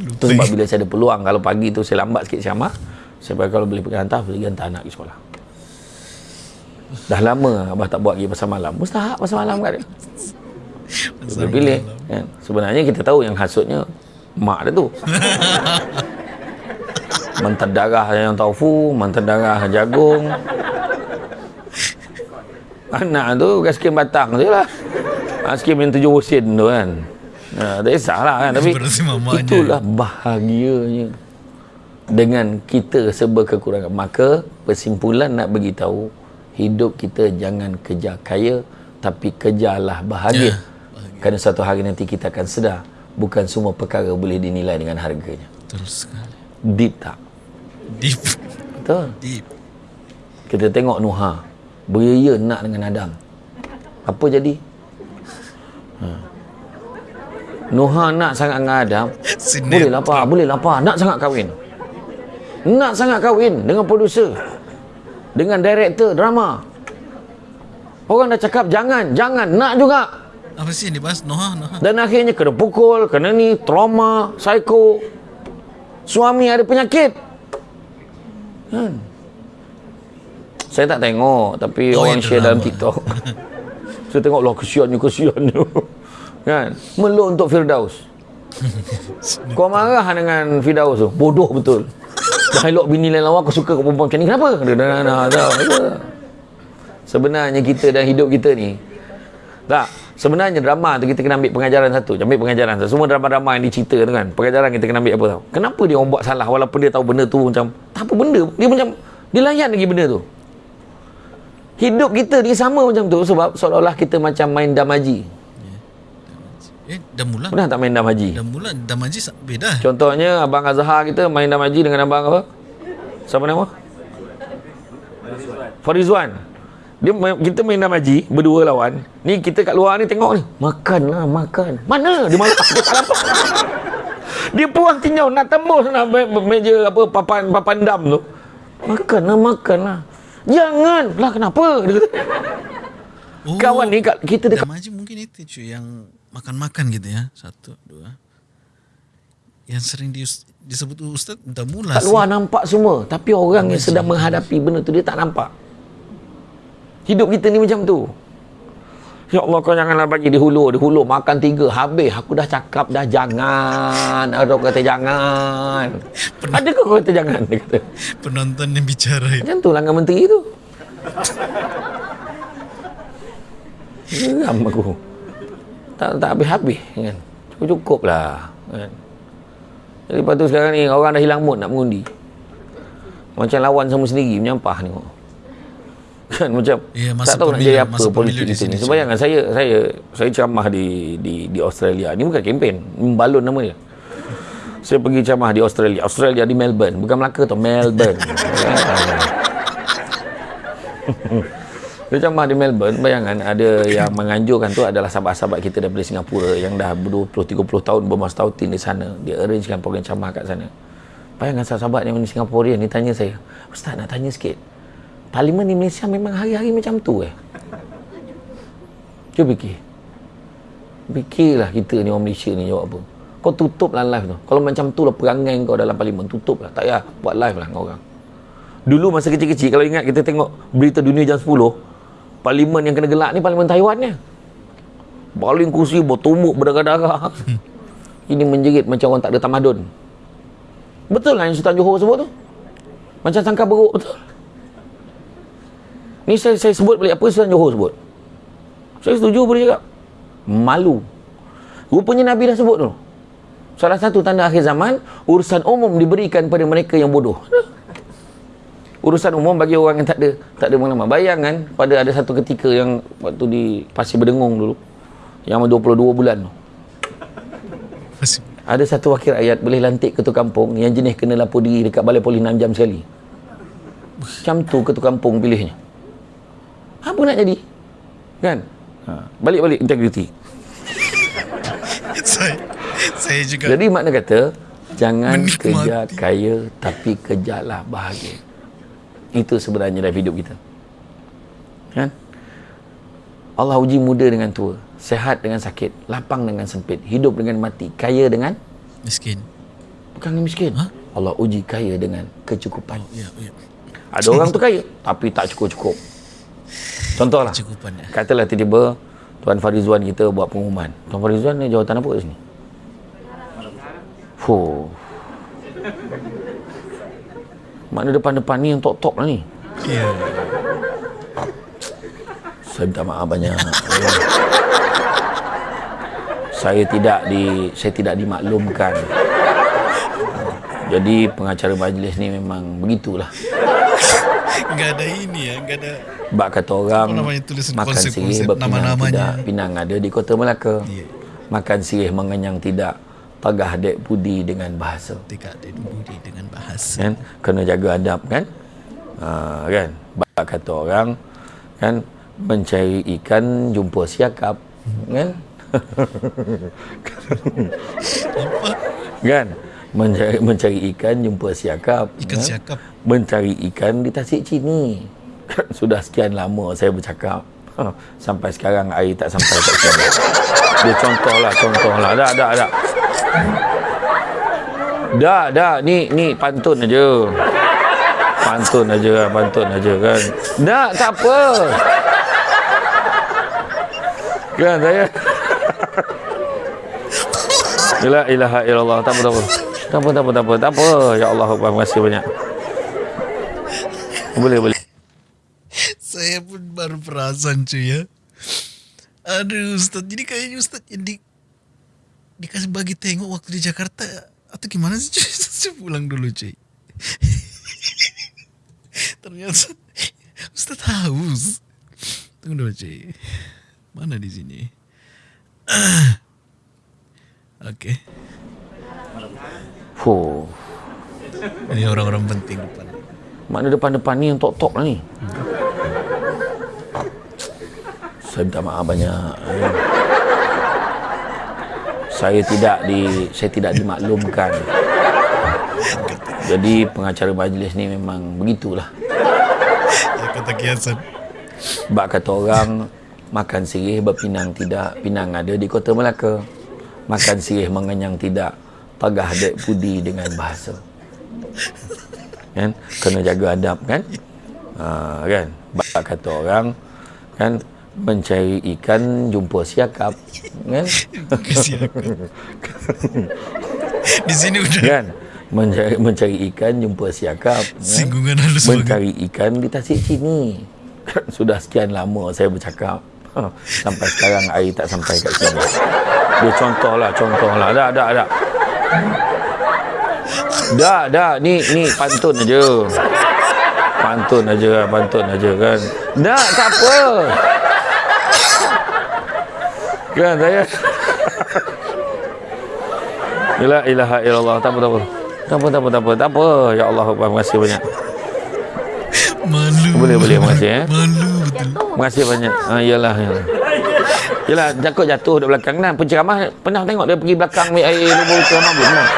Itu sebab bila saya ada peluang. Kalau pagi tu saya lambat sikit siamah. Saya kalau boleh pergi hantar. Pergi hantar anak pergi sekolah. Dah lama abah tak buat pergi pasar malam. Mustahak pasar malam kat dia. Dia pilih. Kan? Sebenarnya kita tahu yang hasutnya mak dia tu. Mantan darah yang taufu, mantan darah jagung. Anak tu bukan skim batang je lah. Ha, skim yang tujuh sen tu kan. Ha, tak kisahlah kan. Tapi itulah bahagianya. Dengan kita serba kekurangan. Maka kesimpulan nak beritahu. Hidup kita jangan kejar kaya. Tapi kejarlah bahagia. Ya, bahagia. Kerana satu hari nanti kita akan sedar. Bukan semua perkara boleh dinilai dengan harganya. Terus sekali. Deep tak? Deep. Betul. Deep. Kita tengok Nuha beria nak dengan Adam. Apa jadi? Ha. Nuha nak sangat dengan Adam. Boleh lapar, boleh lapar. Nak sangat kahwin. Nak sangat kahwin dengan producer. Dengan director drama. Orang dah cakap jangan, jangan. Nak juga. Apa sih yang dibahas? Noha, Noha. Dan akhirnya kena pukul, kena ni, trauma, psycho. Suami ada penyakit. Kan? Saya tak tengok, tapi Oh, orang share dalam. TikTok. Saya tengok lah kesiannya, kesiannya. kan? Meluk untuk Firdaus. Kau marah dengan Firdaus tu. Bodoh betul. Dah elok bini lain lawan, kau suka kau perempuan macam ni. Kenapa? Dia dah, dah, dah, dah. sebenarnya kita dan hidup kita ni tak sebenarnya drama tu kita kena ambil pengajaran satu ambil pengajaran satu semua drama-drama yang dicerita tu kan pengajaran kita kena ambil apa tau kenapa dia orang buat salah walaupun dia tahu benda tu macam tak apa benda dia macam dia layan lagi benda tu hidup kita ni sama macam tu sebab seolah-olah kita macam main damaji. Eh, dah mula. pernah tak main damaji? Dah mula. Damaji beda. contohnya abang Azhar kita main damaji dengan abang apa? Siapa nama? Farizwan. Dia main, kita main damaji berdua lawan. Ni kita kat luar ni tengok ni. Makanlah makan. Mana? Dia malah dia tak nampak dia puang tinjau nak tembus nak me- me- meja apa papan papan dam tu. Makanlah makanlah jangan lah kenapa dia kata Oh, kawan ni kat, kita dekat Damaji mungkin itu cuy yang makan-makan gitu ya. Satu, dua. Yang sering di, disebut ustaz dah mula kat sih. luar nampak semua tapi orang yang sedang menghadapi benda tu dia tak nampak hidup kita ni macam tu Ya Allah kau janganlah bagi di hulu Di hulu makan tiga. Habis aku dah cakap dah jangan. Ada orang kata jangan. Ada kau kata jangan? Dia kata. Penonton yang bicara itu. Macam tu langgan menteri tu. Geram aku. Tak tak habis-habis kan. Cukup-cukup lah kan. Jadi lepas tu sekarang ni Orang dah hilang mood nak mengundi. Macam lawan sama sendiri Menyampah ni kan macam masa tak tahu nak pemilu- jadi apa masa politik di kita ni. sini, So bayangkan saya saya saya ceramah di di di Australia. Ni bukan kempen, balon nama dia. Saya pergi ceramah di Australia. Australia di Melbourne, bukan Melaka tu, Melbourne. Dia ceramah di Melbourne, bayangkan ada yang menganjurkan tu adalah sahabat-sahabat kita daripada Singapura yang dah 20-30 tahun bermastautin di sana. Dia arrangekan program ceramah kat sana. Bayangkan sahabat-sahabat yang di Singaporean ni tanya saya, Ustaz nak tanya sikit. Parlimen di Malaysia memang hari-hari macam tu eh? Cuba fikir. Fikirlah kita ni orang Malaysia ni jawab apa. Kau tutup lah live tu. Kalau macam tu lah perangai kau dalam parlimen, tutup lah. Tak payah buat live lah dengan orang. Dulu masa kecil-kecil, kalau ingat kita tengok berita dunia jam 10, parlimen yang kena gelak ni parlimen Taiwan ni. Baling kursi, bertumbuk, berdarah-darah. Ini menjerit macam orang tak ada tamadun. Betul lah yang Sultan Johor sebut tu. Macam sangka beruk betul. Ni saya, saya sebut balik apa Sultan Johor sebut. Saya setuju boleh cakap. Malu. Rupanya Nabi dah sebut tu. Salah satu tanda akhir zaman, urusan umum diberikan pada mereka yang bodoh. Urusan umum bagi orang yang tak ada tak ada pengalaman. Bayangkan pada ada satu ketika yang waktu di Pasir Berdengung dulu yang 22 bulan tu. Ada satu wakil rakyat boleh lantik ketua kampung yang jenis kena lapor diri dekat balai polis 6 jam sekali. Macam tu ketua kampung pilihnya. Apa nak jadi? Kan? Ha. Balik-balik integriti. saya, saya juga Jadi makna kata jangan Menikmati. kejar kaya tapi kejarlah bahagia. Itu sebenarnya dalam hidup kita. Kan? Allah uji muda dengan tua, sehat dengan sakit, lapang dengan sempit, hidup dengan mati, kaya dengan miskin. bukan miskin. Ha? Allah uji kaya dengan kecukupan. Ya, ya. Ada orang tu kaya tapi tak cukup-cukup. Contohlah. Cukupan. Katalah tiba-tiba Tuan Farizwan kita buat pengumuman. Tuan Farizwan ni jawatan apa kat sini? Fuh. Mana depan-depan ni yang top-top lah ni. Ya. Saya minta maaf banyak. saya tidak di saya tidak dimaklumkan. Jadi pengacara majlis ni memang begitulah. Enggak ada ini ya, enggak ada Bak kata orang makan sirih berpinang nama-namanya. tidak Pinang ada di kota Melaka. Ya. Makan sirih mengenyang tidak. Pagah dek budi dengan bahasa. Tidak ada budi dengan bahasa. kan? Kena jaga adab kan? Ha, kan? Bak kata orang kan? Mencari ikan jumpa siakap kan? Kan mencari, mencari ikan jumpa siakap Ikan kan? siakap. mencari ikan di tasik cini. Sudah sekian lama saya bercakap. Ha, sampai sekarang air tak sampai kat sini. Dia contoh lah contoh lah dah dah dah. Dah dah. Ni ni pantun aja. Pantun aja pantun aja kan? Dah tak apa. Kan saya? La ilaha illallah. Tak apa tak apa tak apa tak apa tak apa tak apa ya Allah terima kasih banyak boleh boleh Saya pun baru perasan cuy ya. Aduh Ustaz, jadi kayaknya Ustaz yang di, dikasih bagi tengok waktu di Jakarta atau gimana sih cuy? Saya pulang dulu cuy. Ternyata Ustaz haus. Tunggu dulu cuy. Mana di sini? Oke. Fuh. Ini orang-orang penting depan. Mana depan-depan ni yang tok-tok lah ni. Saya minta maaf banyak. Saya tidak di saya tidak dimaklumkan. Jadi pengacara majlis ni memang begitulah. Ya, kata kiasan. Bak kata orang makan sirih berpinang tidak, pinang ada di Kota Melaka. Makan sirih mengenyang tidak, pagah dek pudi dengan bahasa. Kan? Kena jaga adab kan? Ha, kan? Bak kata orang kan mencari ikan jumpa siakap kan? Di sini udah kan? Mencari, mencari ikan jumpa siakap kan? singgungan halus banget. mencari ikan di tasik sini. Kan sudah sekian lama saya bercakap. Ha, Sampai sekarang air tak sampai kat sini. Dia contoh lah, contoh lah. Dah, dah, dah. Dah, dah. Ni, ni pantun aja. Pantun aja, pantun aja kan. Dah, tak apa. Kan saya. La ilaha illallah. Tak apa, tak apa. Tak apa, tak apa, tak apa. Tak apa. Ya Allah, terima kasih banyak. Malu. Boleh, boleh. Terima kasih eh. Malu betul. Terima kasih banyak. Ha, iyalah, iyalah. Yalah, Jakut jatuh di belakang kan. Penceramah pernah tengok dia pergi belakang ambil air lubang ceramah pun. Pernah.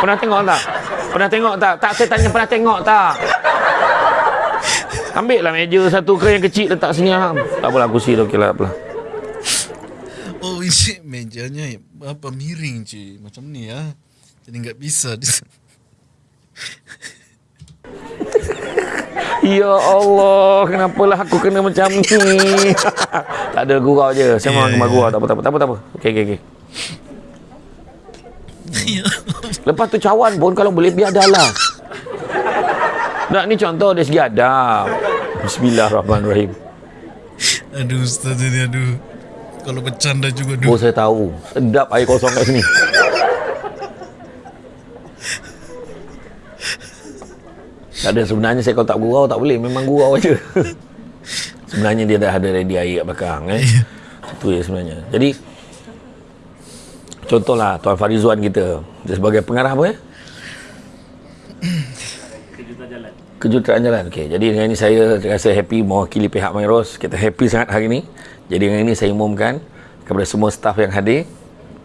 pernah tengok tak? Pernah tengok tak? Tak, saya tanya pernah tengok tak? Ambil lah meja satu ke yang kecil letak sini. Ha. Tak apalah, kursi tu. Okey lah, apalah. Oh ini mejanya apa miring cuy macam ni ya. Jadi nggak bisa. Ya Allah, kenapalah aku kena macam ni? tak ada gurau je. Saya memang Ya, kena ya. gurau. Tak apa, tak apa, tak apa. Tak apa. Okey, okey, okey. Ya. Lepas tu cawan pun kalau boleh biar dalam. Nak ni contoh dari segi adab. Bismillahirrahmanirrahim. aduh Ustaz ini aduh. Kalau bercanda juga Oh aduh. saya tahu. Sedap air kosong kat sini. Tak ada sebenarnya saya kalau tak gurau tak boleh. Memang gurau aja. sebenarnya dia dah ada ready air kat belakang. Eh. Itu ya sebenarnya. Jadi contohlah Tuan Farizwan kita. Dia sebagai pengarah apa ya? Kejutan jalan. Okey. Jadi dengan ini saya rasa happy mewakili pihak Mairos. Kita happy sangat hari ini. Jadi dengan ini saya umumkan kepada semua staf yang hadir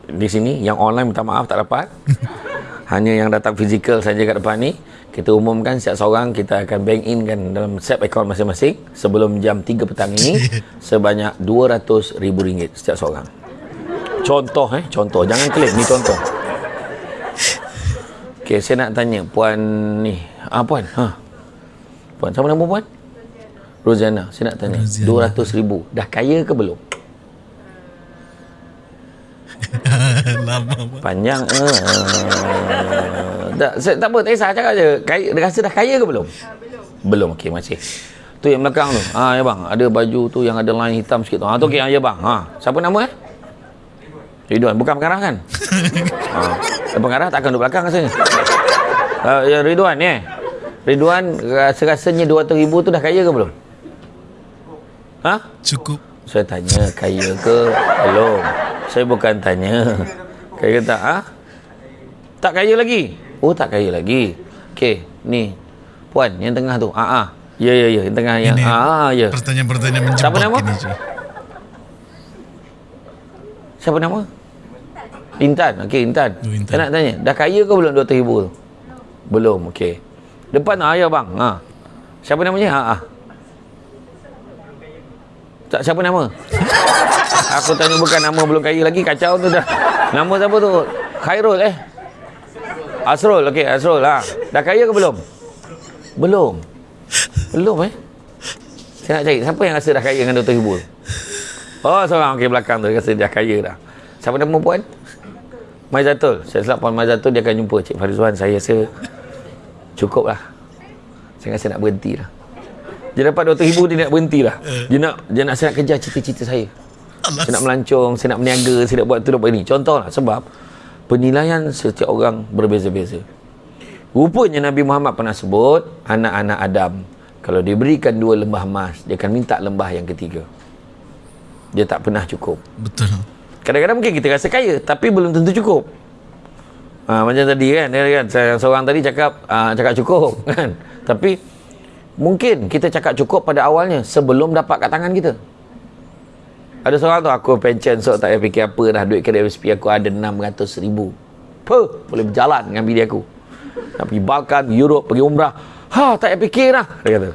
di sini yang online minta maaf tak dapat. Hanya yang datang fizikal saja kat depan ni. Kita umumkan setiap seorang kita akan bank in kan dalam set account masing-masing sebelum jam 3 petang ini sebanyak RM200,000 setiap seorang. Contoh eh, contoh. Jangan klaim ni contoh. Okey, saya nak tanya puan ni. Ah puan, ha. Puan, siapa nama puan? Roziana. Saya nak tanya. Roziana. RM200,000 dah kaya ke belum? Lama. Panjang. Uh, tak, saya, tak apa, tak kisah cakap je. Kaya, dia rasa dah kaya ke belum? belum. Belum, okey masih. Tu yang belakang tu. Ha, ya bang, ada baju tu yang ada line hitam sikit tu. Ha, tu okey, ha, ya bang. Ha, siapa nama eh? Ridwan, bukan pengarah kan? ha, pengarah takkan duduk belakang rasanya. Uh, ya, Ridwan ni eh. Ridwan rasa-rasanya 200 ribu tu dah kaya ke belum? Ha? Cukup. Saya tanya kaya ke belum? Saya bukan tanya kaya tak? Ha? Tak kaya lagi? Oh tak kaya lagi. Okey, ni puan yang tengah tu. Ah ah. Ya ya ya, yang tengah yang Ini ah ah, ya. Pertanyaan-pertanyaan menjebak Siapa nama? ini. Siapa nama? Intan. Okey, Intan. Oh, Intan. Saya nak tanya, dah kaya ke belum 200 ribu tu? Belum, okey. Depan ah ya bang. Ha. Siapa namanya? Ha ah. Tak siapa nama? Aku tanya bukan nama belum kaya lagi kacau tu dah. Nama siapa tu? Khairul eh. Asrul, okey, Asrul ha. Dah kaya ke belum? Belum. Belum eh. Saya nak cari siapa yang rasa dah kaya dengan 200 ribu tu? Oh, seorang okey belakang tu rasa dah kaya dah. Siapa nama puan? Maizatul. Saya silap puan Maizatul dia akan jumpa Cik Farizwan. Saya rasa cukup lah. Saya rasa nak berhenti lah. Dia dapat 200 ribu dia nak berhenti lah. Dia nak dia nak saya nak kejar cita-cita saya. Saya nak melancong, saya nak berniaga, saya nak buat tu, nak buat ini. Contoh lah sebab penilaian setiap orang berbeza-beza. Rupanya Nabi Muhammad pernah sebut anak-anak Adam kalau diberikan dua lembah emas, dia akan minta lembah yang ketiga. Dia tak pernah cukup. Betul. Kadang-kadang mungkin kita rasa kaya tapi belum tentu cukup. Ha, macam tadi kan, dia kan se- seorang tadi cakap uh, cakap cukup kan. Tapi mungkin kita cakap cukup pada awalnya sebelum dapat kat tangan kita. Ada seorang tu aku pension so tak payah fikir apa dah duit kredit SP aku ada 600 ribu. Apa? Boleh berjalan dengan bini aku. Nak pergi Balkan, Europe, pergi umrah. Ha, tak payah fikir dah. Dia kata.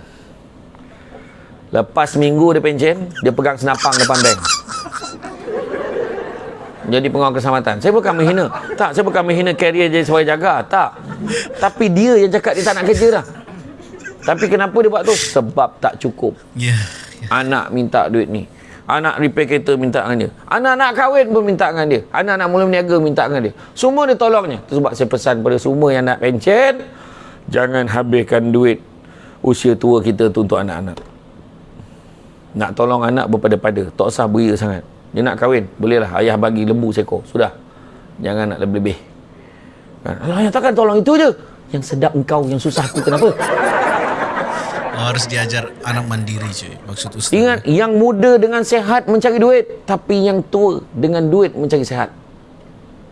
Lepas minggu dia pension, dia pegang senapang depan bank jadi pengawal keselamatan. Saya bukan menghina. Tak, saya bukan menghina karier jadi sebagai jaga. Tak. Tapi dia yang cakap dia tak nak kerja dah. Tapi kenapa dia buat tu? Sebab tak cukup. Ya. ya. Anak minta duit ni. Anak repair kereta minta dengan dia. Anak nak kahwin pun minta dengan dia. Anak nak mula berniaga minta dengan dia. Semua dia tolongnya. Itu sebab saya pesan pada semua yang nak pencen. Jangan habiskan duit usia tua kita tu untuk anak-anak. Nak tolong anak berpada-pada. Tak usah beria sangat. Dia nak kahwin. Bolehlah ayah bagi lembu seekor. Sudah. Jangan nak lebih-lebih. Kan? Yang takkan tolong itu je. Yang sedap engkau, yang susah aku. Kenapa? Harus diajar anak mandiri cuy. Maksud Ustaz. Ingat, yang muda dengan sehat mencari duit. Tapi yang tua dengan duit mencari sehat.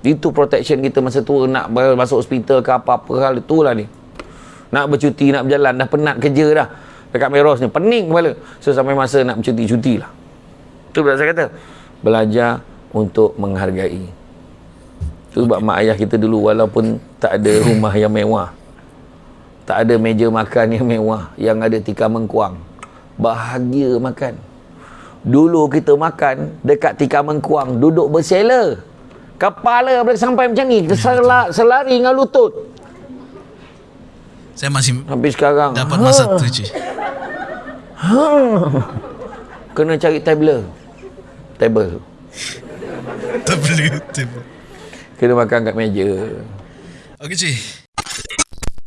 Itu protection kita masa tua. Nak masuk hospital ke apa-apa hal. Itulah ni. Nak bercuti, nak berjalan. Dah penat kerja dah. Dekat Meros ni. Pening kepala. So, sampai masa nak bercuti-cuti lah. Itu saya kata. Belajar untuk menghargai. Itu sebab mak ayah kita dulu walaupun tak ada rumah yang mewah. Tak ada meja makan yang mewah. Yang ada tikar mengkuang. Bahagia makan. Dulu kita makan dekat tikar mengkuang. Duduk bersela. Kepala boleh sampai macam ni. Selari, selari dengan lutut. Saya masih Habis sekarang. dapat masa tu cuy. Kena cari tabler. Table. Boleh. tak boleh. Kena makan kat meja. Okey cuy.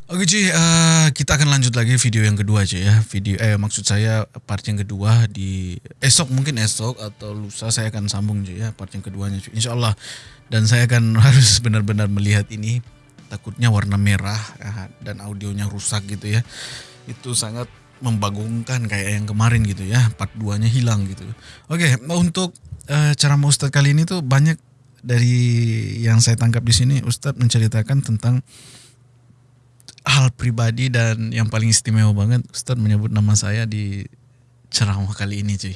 Okey cuy, uh, kita akan lanjut lagi video yang kedua cuy ya. Video eh maksud saya part yang kedua di esok mungkin esok atau lusa saya akan sambung cuy ya part yang keduanya cuy. Insyaallah. Dan saya akan harus benar-benar melihat ini takutnya warna merah ya, dan audionya rusak gitu ya. Itu sangat membagongkan kayak yang kemarin gitu ya. Part 2-nya hilang gitu. Oke, untuk uh, ceramah Ustadz kali ini tuh banyak dari yang saya tangkap di sini Ustadz menceritakan tentang hal pribadi dan yang paling istimewa banget Ustadz menyebut nama saya di ceramah kali ini cuy.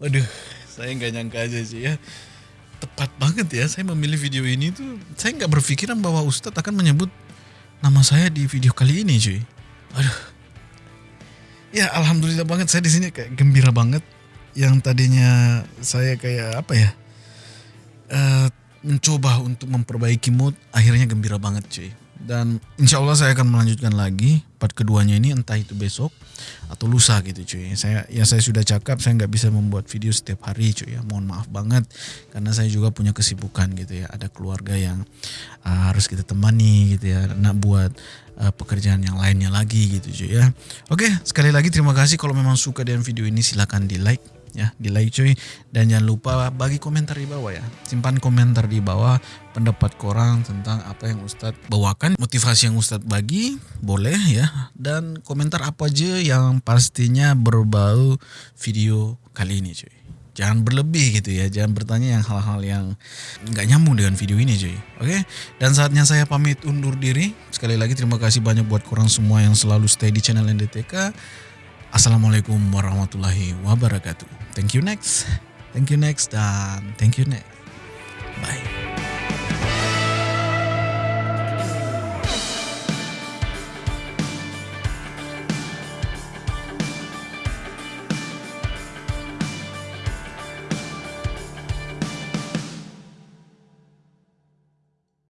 Waduh, saya nggak nyangka aja sih ya. Tepat banget ya saya memilih video ini tuh. Saya nggak berpikiran bahwa Ustadz akan menyebut nama saya di video kali ini cuy. Aduh. Ya alhamdulillah banget saya di sini kayak gembira banget. Yang tadinya saya kayak apa ya? eh, mencoba untuk memperbaiki mood akhirnya gembira banget cuy dan insya Allah saya akan melanjutkan lagi part keduanya ini entah itu besok atau lusa gitu cuy. Saya ya saya sudah cakap saya nggak bisa membuat video setiap hari cuy ya. Mohon maaf banget karena saya juga punya kesibukan gitu ya. Ada keluarga yang uh, harus kita temani gitu ya nak buat uh, pekerjaan yang lainnya lagi gitu cuy ya. Oke sekali lagi terima kasih. Kalau memang suka dengan video ini silahkan di like ya. Di like cuy. Dan jangan lupa bagi komentar di bawah ya. Simpan komentar di bawah pendapat korang tentang apa yang Ustadz bawakan motivasi yang Ustadz bagi boleh ya dan komentar apa aja yang pastinya berbau video kali ini cuy jangan berlebih gitu ya jangan bertanya yang hal-hal yang nggak nyambung dengan video ini cuy oke dan saatnya saya pamit undur diri sekali lagi terima kasih banyak buat korang semua yang selalu stay di channel NDTK Assalamualaikum warahmatullahi wabarakatuh. Thank you next. Thank you next dan thank you next. Bye.